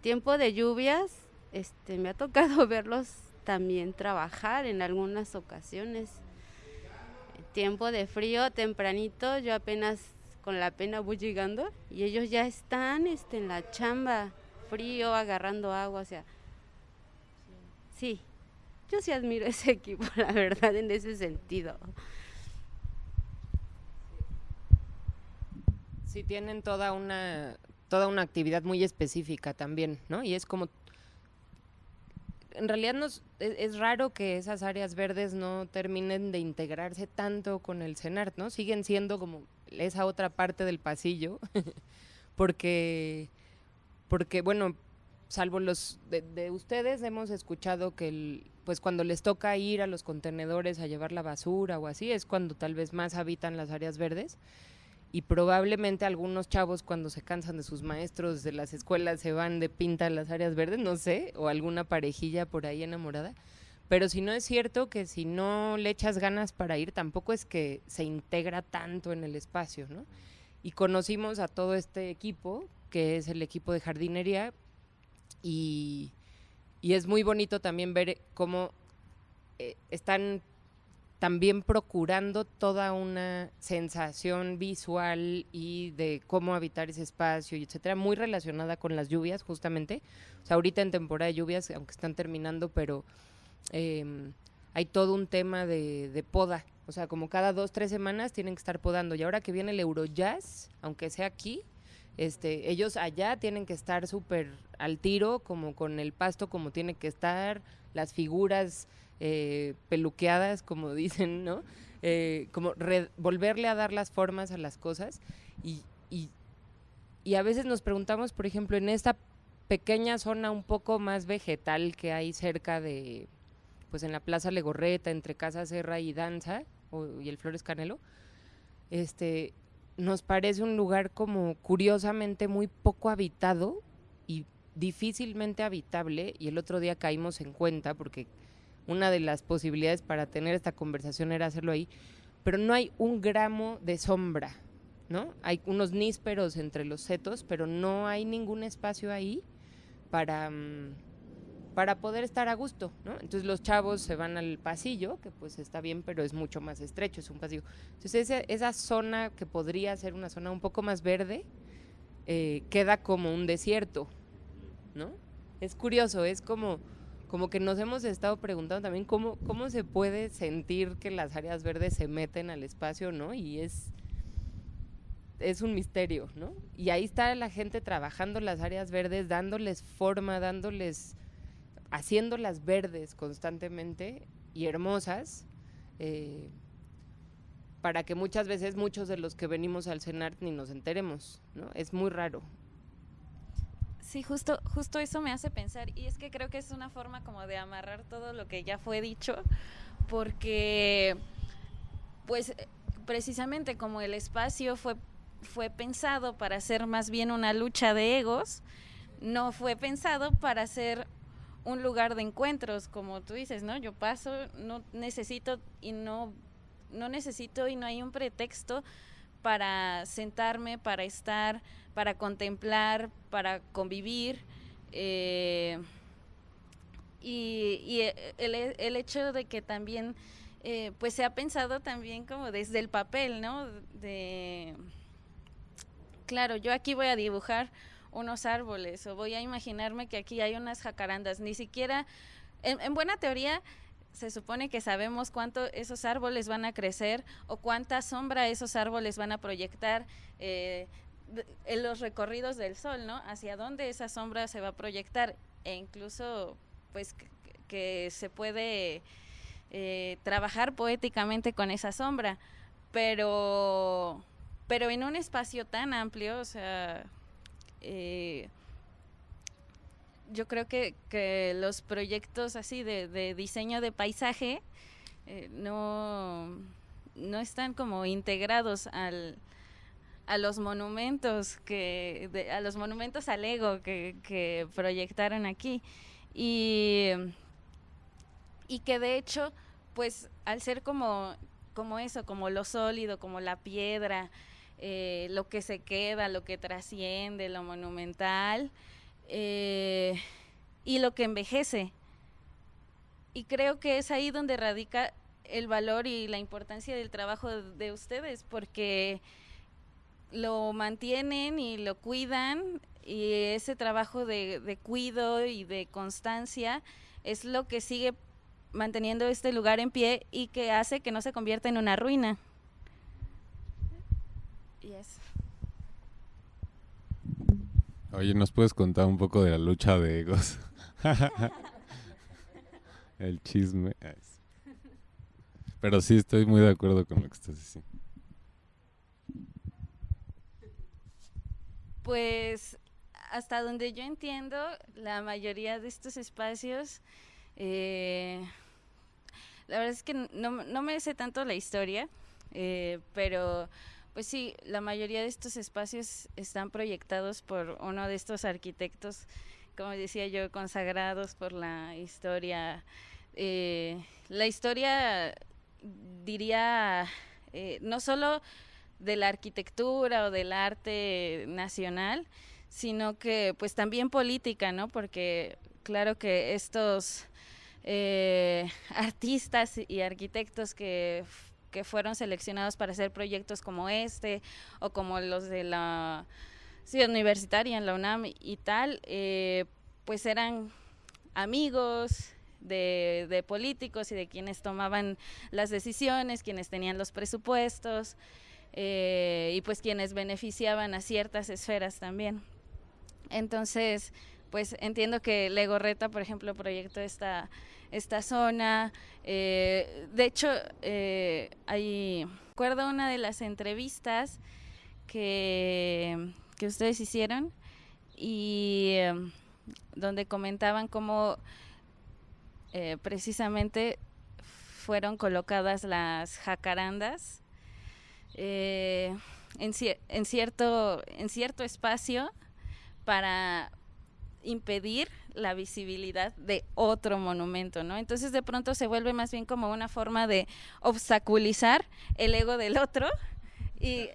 Tiempo de lluvias, este, me ha tocado verlos también trabajar en algunas ocasiones tiempo de frío, tempranito, yo apenas con la pena voy llegando y ellos ya están este, en la chamba, frío, agarrando agua, o sea, sí, yo sí admiro ese equipo, la verdad, en ese sentido. Sí, tienen toda una, toda una actividad muy específica también, ¿no? Y es como en realidad nos, es, es, raro que esas áreas verdes no terminen de integrarse tanto con el CENART, ¿no? Siguen siendo como esa otra parte del pasillo, porque, porque, bueno, salvo los de, de, ustedes, hemos escuchado que pues cuando les toca ir a los contenedores a llevar la basura o así, es cuando tal vez más habitan las áreas verdes y probablemente algunos chavos cuando se cansan de sus maestros de las escuelas se van de pinta a las áreas verdes, no sé, o alguna parejilla por ahí enamorada. Pero si no es cierto que si no le echas ganas para ir, tampoco es que se integra tanto en el espacio, ¿no? Y conocimos a todo este equipo, que es el equipo de jardinería, y, y es muy bonito también ver cómo eh, están también procurando toda una sensación visual y de cómo habitar ese espacio y etcétera, muy relacionada con las lluvias justamente. O sea, ahorita en temporada de lluvias, aunque están terminando, pero eh, hay todo un tema de, de, poda. O sea, como cada dos, tres semanas tienen que estar podando. Y ahora que viene el Eurojazz, aunque sea aquí, este, ellos allá tienen que estar súper al tiro, como con el pasto como tiene que estar, las figuras eh, peluqueadas, como dicen, ¿no? Eh, como volverle a dar las formas a las cosas y, y, y, a veces nos preguntamos, por ejemplo, en esta pequeña zona un poco más vegetal que hay cerca de, pues en la Plaza Legorreta, entre Casa Serra y Danza, o, y el Flores Canelo, este, nos parece un lugar como curiosamente muy poco habitado y difícilmente habitable, y el otro día caímos en cuenta porque una de las posibilidades para tener esta conversación era hacerlo ahí, pero no hay un gramo de sombra, ¿no? Hay unos nísperos entre los setos, pero no hay ningún espacio ahí para, um, para poder estar a gusto, ¿no? Entonces los chavos se van al pasillo, que pues está bien, pero es mucho más estrecho, es un pasillo. Entonces esa, zona que podría ser una zona un poco más verde, eh, queda como un desierto. Es curioso, es como como que nos hemos estado preguntando también cómo, cómo se puede sentir que las áreas verdes se meten al espacio, ¿no? Y es, es un misterio, ¿no? Y ahí está la gente trabajando las áreas verdes, dándoles forma, dándoles, haciéndolas verdes constantemente y hermosas, eh, para que muchas veces muchos de los que venimos al CENART ni nos enteremos, ¿no? Es muy raro, Sí, justo, justo eso me hace pensar y es que creo que es una forma como de amarrar todo lo que ya fue dicho, porque pues precisamente como el espacio fue, fue pensado para ser más bien una lucha de egos, no fue pensado para ser un lugar de encuentros, como tú dices, ¿no? Yo paso, no necesito y no, no necesito y no hay un pretexto para sentarme, para estar, para contemplar, para convivir. Eh, y, y el, el, hecho de que también eh, pues se ha pensado también como desde el papel, ¿no? De claro, yo aquí voy a dibujar unos árboles o voy a imaginarme que aquí hay unas jacarandas, ni siquiera en, en buena teoría se supone que sabemos cuánto esos árboles van a crecer o cuánta sombra esos árboles van a proyectar eh, en los recorridos del sol, ¿no? Hacia dónde esa sombra se va a proyectar. E incluso pues que, se puede eh, trabajar poéticamente con esa sombra, pero, pero en un espacio tan amplio, o sea, eh, yo creo que, que, los proyectos así de, diseño de paisaje eh, no, no están como integrados al, a los monumentos que a los monumentos al ego que, que proyectaron aquí. Y, y que de hecho pues al ser como como eso como lo sólido como la piedra eh, lo que se queda lo que trasciende lo monumental eh, y lo que envejece y creo que es ahí donde radica el valor y la importancia del trabajo de ustedes porque lo mantienen y lo cuidan y ese trabajo de, de cuido y de constancia es lo que sigue manteniendo este lugar en pie y que hace que no se convierta en una ruina. Oye, ¿nos puedes contar un poco de la lucha de egos? El chisme. Pero sí, estoy muy de acuerdo con lo que estás diciendo. Pues hasta donde yo entiendo, la mayoría de estos espacios, eh, la verdad es que no, no, me sé tanto la historia, eh, pero pues sí, la mayoría de estos espacios están proyectados por uno de estos arquitectos, como decía yo, consagrados por la historia. Eh, la historia, diría, no solo de la arquitectura o del arte nacional, sino que pues también política, ¿no? Porque claro que estos eh, artistas y arquitectos que, que, fueron seleccionados para hacer proyectos como este o como los de la ciudad universitaria en la UNAM y tal, eh, pues eran amigos, de, de, políticos y de quienes tomaban las decisiones, quienes tenían los presupuestos, eh, y pues quienes beneficiaban a ciertas esferas también. Entonces, pues entiendo que Legorreta, por ejemplo, proyectó esta, esta zona. Eh, de hecho, eh, hay, recuerdo una de las entrevistas que, que ustedes hicieron y donde comentaban cómo precisamente fueron colocadas las jacarandas eh, en, cierto, en cierto espacio para impedir la visibilidad de otro monumento, ¿no? Entonces de pronto se vuelve más bien como una forma de obstaculizar el ego del otro y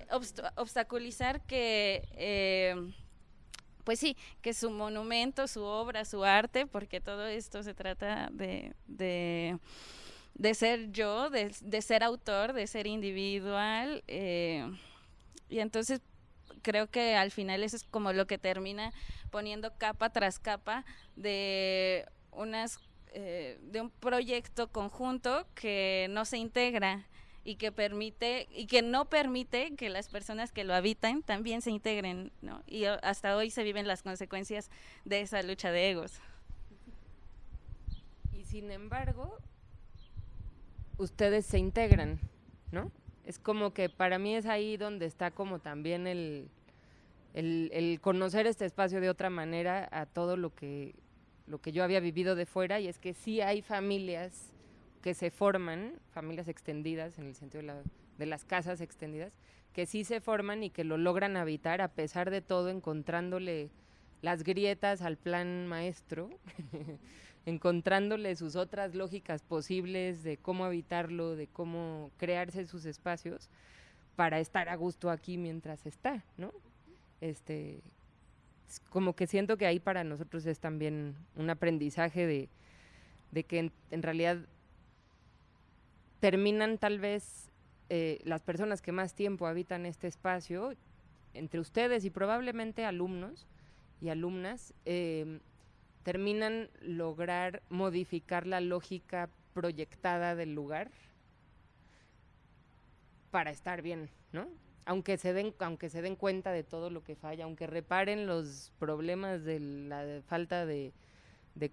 obstaculizar que, eh, pues sí, que su monumento, su obra, su arte, porque todo esto se trata de de ser yo, de, ser autor, de ser individual. Eh, y entonces creo que al final eso es como lo que termina poniendo capa tras capa de unas eh, de un proyecto conjunto que no se integra y que permite y que no permite que las personas que lo habitan también se integren, ¿no? Y hasta hoy se viven las consecuencias de esa lucha de egos. Y sin embargo, ustedes se integran, ¿no? Es como que para mí es ahí donde está como también el, el, conocer este espacio de otra manera a todo lo que, lo que yo había vivido de fuera y es que sí hay familias que se forman, familias extendidas en el sentido de, de las casas extendidas, que sí se forman y que lo logran habitar a pesar de todo encontrándole las grietas al plan maestro encontrándole sus otras lógicas posibles de cómo habitarlo, de cómo crearse sus espacios para estar a gusto aquí mientras está, ¿no? Este, como que siento que ahí para nosotros es también un aprendizaje de, que en, realidad terminan tal vez eh, las personas que más tiempo habitan este espacio, entre ustedes y probablemente alumnos y alumnas, eh, terminan lograr modificar la lógica proyectada del lugar para estar bien, ¿no? Aunque se den, aunque se den cuenta de todo lo que falla, aunque reparen los problemas de la falta de,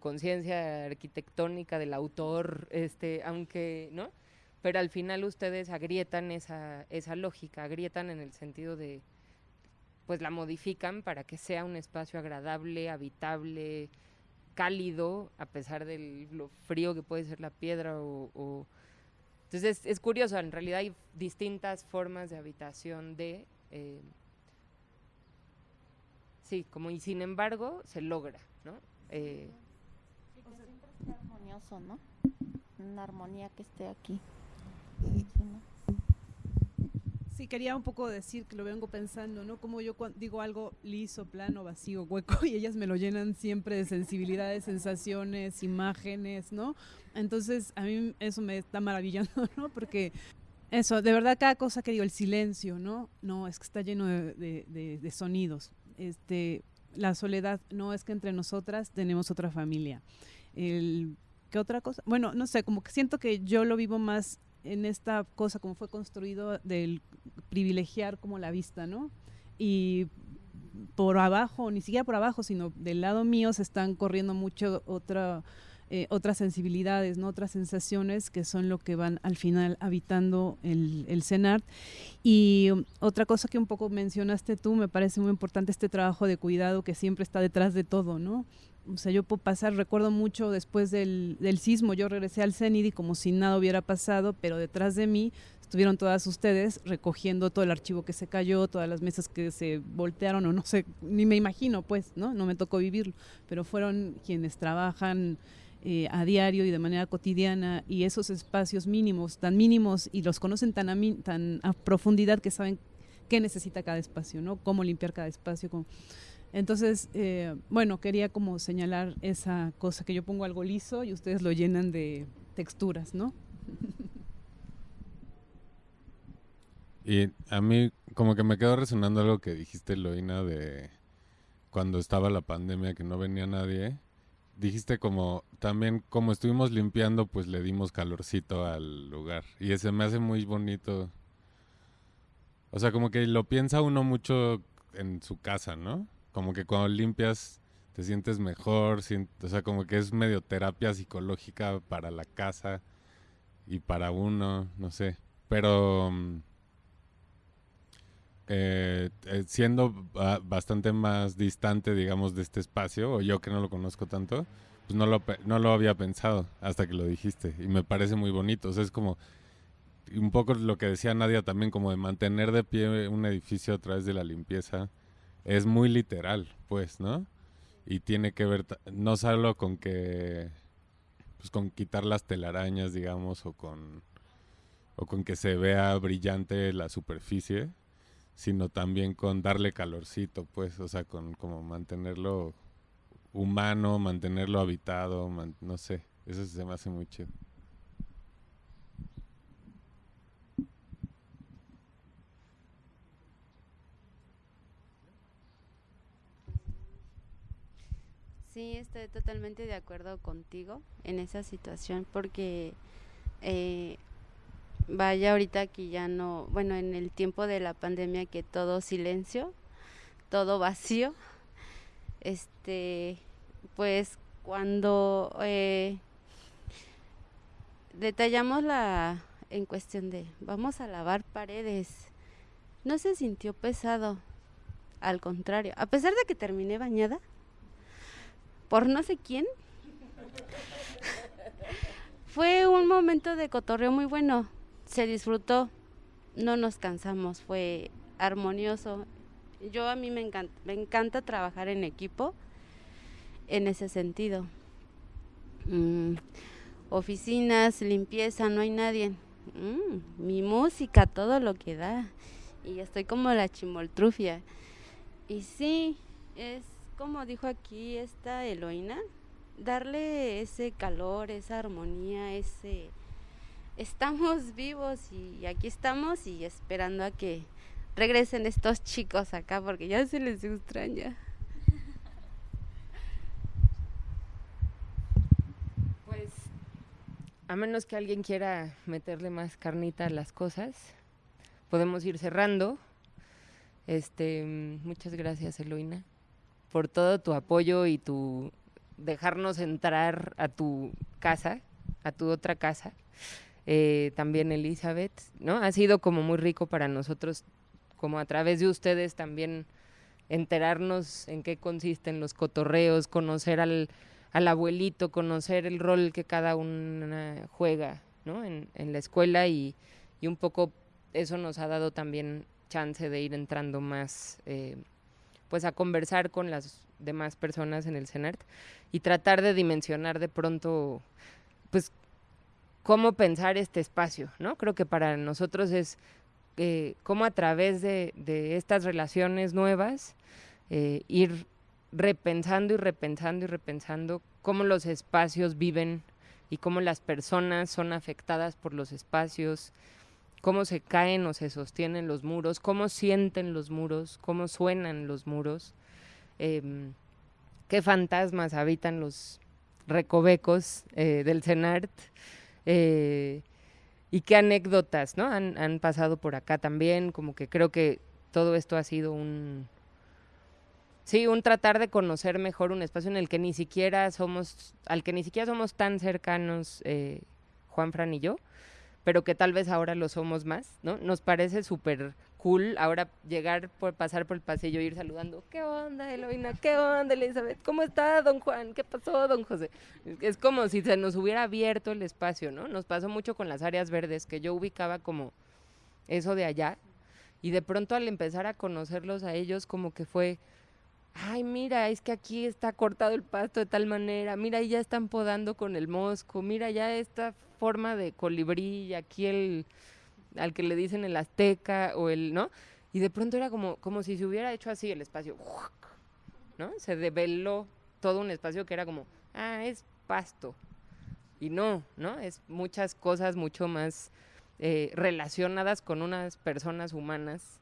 conciencia arquitectónica del autor, este, aunque, ¿no? Pero al final ustedes agrietan esa, esa lógica, agrietan en el sentido de, pues la modifican para que sea un espacio agradable, habitable, cálido, a pesar de lo frío que puede ser la piedra o... Entonces es, curioso, en realidad hay distintas formas de habitación de... Eh, sí, como y sin embargo se logra, ¿no? Eh, armonioso, ¿no? Una armonía que esté aquí. Sí, quería un poco decir que lo vengo pensando, ¿no? Como yo digo algo liso, plano, vacío, hueco, y ellas me lo llenan siempre de sensibilidades, sensaciones, imágenes, ¿no? Entonces, a mí eso me está maravillando, ¿no? Porque eso, de verdad, cada cosa que digo, el silencio, ¿no? No, es que está lleno de, sonidos. Este, la soledad, no es que entre nosotras tenemos otra familia. El, ¿Qué otra cosa? Bueno, no sé, como que siento que yo lo vivo más en esta cosa como fue construido del privilegiar como la vista, ¿no? Y por abajo, ni siquiera por abajo, sino del lado mío se están corriendo mucho otra, eh, otras sensibilidades, ¿no? otras sensaciones que son lo que van al final habitando el, el CENART. Y otra cosa que un poco mencionaste tú, me parece muy importante este trabajo de cuidado que siempre está detrás de todo, ¿no? O sea, yo puedo pasar, recuerdo mucho después del, del sismo, yo regresé al CENIDI como si nada hubiera pasado, pero detrás de mí estuvieron todas ustedes recogiendo todo el archivo que se cayó, todas las mesas que se voltearon, o no sé, ni me imagino, pues, ¿no? No me tocó vivirlo, pero fueron quienes trabajan eh, a diario y de manera cotidiana y esos espacios mínimos, tan mínimos y los conocen tan a, tan a profundidad que saben qué necesita cada espacio, ¿no? Cómo limpiar cada espacio, cómo entonces, eh, bueno, quería como señalar esa cosa que yo pongo algo liso y ustedes lo llenan de texturas, ¿no? Y a mí como que me quedó resonando algo que dijiste, Loina, de cuando estaba la pandemia que no venía nadie. Dijiste como también como estuvimos limpiando, pues le dimos calorcito al lugar. Y ese me hace muy bonito. O sea, como que lo piensa uno mucho en su casa, ¿no? Como que cuando limpias te sientes mejor, o sea, como que es medio terapia psicológica para la casa y para uno, no sé. Pero mm, eh, eh, siendo bastante más distante, digamos, de este espacio, o yo que no lo conozco tanto, pues no lo, no lo había pensado hasta que lo dijiste. Y me parece muy bonito. O sea, es como un poco lo que decía Nadia también, como de mantener de pie un edificio a través de la limpieza es muy literal, pues, ¿no? Y tiene que ver no solo con que, pues con quitar las telarañas, digamos, o con, o con que se vea brillante la superficie, sino también con darle calorcito, pues, o sea, con como mantenerlo humano, mantenerlo habitado, no sé, eso se me hace muy chido. Sí, estoy totalmente de acuerdo contigo en esa situación porque eh, vaya ahorita aquí ya no, bueno, en el tiempo de la pandemia que todo silencio, todo vacío, este, pues cuando eh, detallamos la en cuestión de vamos a lavar paredes, no se sintió pesado, al contrario, a pesar de que terminé bañada, por no sé quién. fue un momento de cotorreo muy bueno. Se disfrutó, no nos cansamos, fue armonioso. Yo a mí me encanta, me encanta trabajar en equipo en ese sentido. Mm, oficinas, limpieza, no hay nadie. Mm, mi música, todo lo que da. Y estoy como la chimoltrufia. Y sí, es como dijo aquí esta Eloína, darle ese calor, esa armonía, ese estamos vivos y aquí estamos y esperando a que regresen estos chicos acá porque ya se les extraña. Pues a menos que alguien quiera meterle más carnita a las cosas, podemos ir cerrando. Este, muchas gracias, Eloína, por todo tu apoyo y tu dejarnos entrar a tu casa, a tu otra casa. Eh, también Elizabeth, ¿no? Ha sido como muy rico para nosotros, como a través de ustedes también enterarnos en qué consisten los cotorreos, conocer al, al abuelito, conocer el rol que cada una juega, ¿no? En, la escuela y, y, un poco eso nos ha dado también chance de ir entrando más, eh, pues a conversar con las demás personas en el CENART y tratar de dimensionar de pronto, pues cómo pensar este espacio, ¿no? Creo que para nosotros es eh, cómo a través de, de estas relaciones nuevas eh, ir repensando y repensando y repensando cómo los espacios viven y cómo las personas son afectadas por los espacios, cómo se caen o se sostienen los muros, cómo sienten los muros, cómo suenan los muros, eh, qué fantasmas habitan los recovecos eh, del CENART. Eh, y qué anécdotas, ¿no? Han, han, pasado por acá también, como que creo que todo esto ha sido un, sí, un tratar de conocer mejor un espacio en el que ni siquiera somos, al que ni siquiera somos tan cercanos, eh, Juan Fran y yo, pero que tal vez ahora lo somos más, ¿no? Nos parece súper cool ahora llegar por pasar por el pasillo y ir saludando, ¿qué onda, Eloína? ¿Qué onda, Elizabeth? ¿Cómo está, don Juan? ¿Qué pasó, don José? Es como si se nos hubiera abierto el espacio, ¿no? Nos pasó mucho con las áreas verdes, que yo ubicaba como eso de allá, y de pronto al empezar a conocerlos a ellos, como que fue, ay, mira, es que aquí está cortado el pasto de tal manera, mira, ya están podando con el mosco, mira, ya esta forma de colibrí, y aquí el al que le dicen el azteca o el, ¿no? Y de pronto era como, como si se hubiera hecho así el espacio, ¿no? Se develó todo un espacio que era como, ah, es pasto. Y no, ¿no? Es muchas cosas mucho más eh, relacionadas con unas personas humanas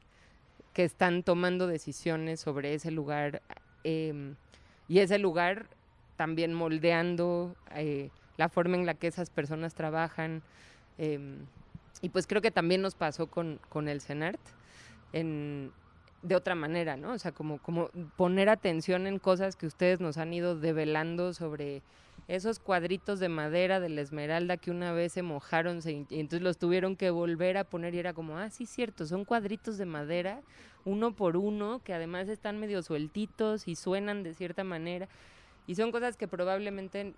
que están tomando decisiones sobre ese lugar eh, y ese lugar también moldeando eh, la forma en la que esas personas trabajan. Eh, y pues creo que también nos pasó con, con el CENART en, de otra manera, ¿no? O sea, como, como poner atención en cosas que ustedes nos han ido develando sobre esos cuadritos de madera de la esmeralda que una vez se mojaron y entonces los tuvieron que volver a poner y era como, ah, sí, cierto, son cuadritos de madera, uno por uno, que además están medio sueltitos y suenan de cierta manera. Y son cosas que probablemente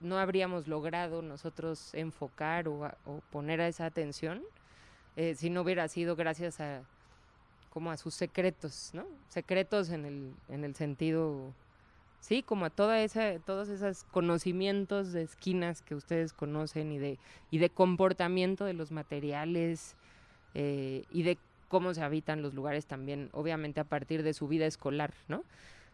no habríamos logrado nosotros enfocar o, poner a esa atención eh, si no hubiera sido gracias a como a sus secretos, ¿no? Secretos en el, en el sentido, sí, como a toda esa, todos esos conocimientos de esquinas que ustedes conocen y de, y de comportamiento de los materiales eh, y de cómo se habitan los lugares también, obviamente a partir de su vida escolar, ¿no?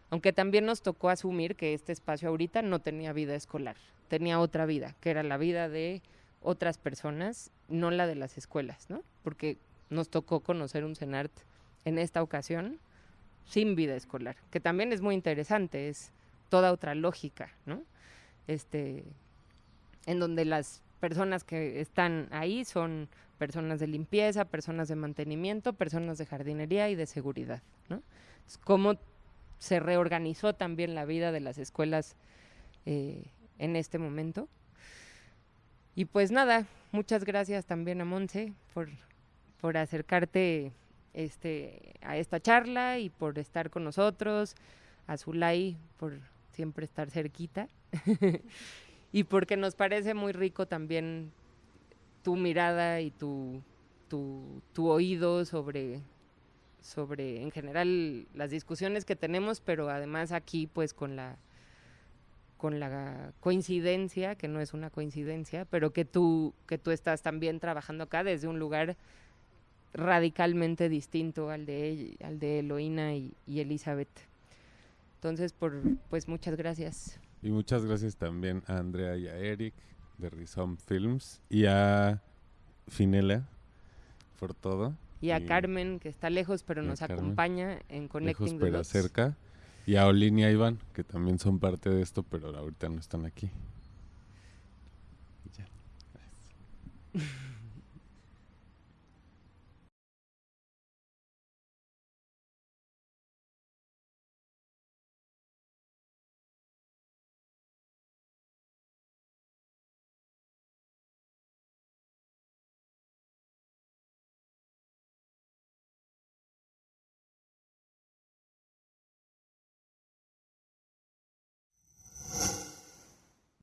Aunque también nos tocó asumir que este espacio ahorita no tenía vida escolar, tenía otra vida, que era la vida de otras personas, no la de las escuelas, ¿no? Porque nos tocó conocer un CENART en esta ocasión sin vida escolar, que también es muy interesante, es toda otra lógica, ¿no? Este, en donde las personas que están ahí son personas de limpieza, personas de mantenimiento, personas de jardinería y de seguridad, ¿no? ¿cómo se reorganizó también la vida de las escuelas eh, en este momento. Y pues nada, muchas gracias también a Monse por, por acercarte este, a esta charla y por estar con nosotros, a Zulay por siempre estar cerquita y porque nos parece muy rico también tu mirada y tu, tu, tu oído sobre sobre en general las discusiones que tenemos, pero además aquí pues con la con la coincidencia, que no es una coincidencia, pero que tú que tú estás también trabajando acá desde un lugar radicalmente distinto al de al de Eloína y, y Elizabeth. Entonces, por pues muchas gracias. Y muchas gracias también a Andrea y a Eric de Rizom Films y a Finela por todo. Y a Carmen, que está lejos, pero nos Carmen, acompaña en Connecting lejos, pero cerca. Y a Olin y a Iván, que también son parte de esto, pero ahorita no están aquí. Ya.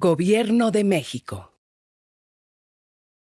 Gobierno de México.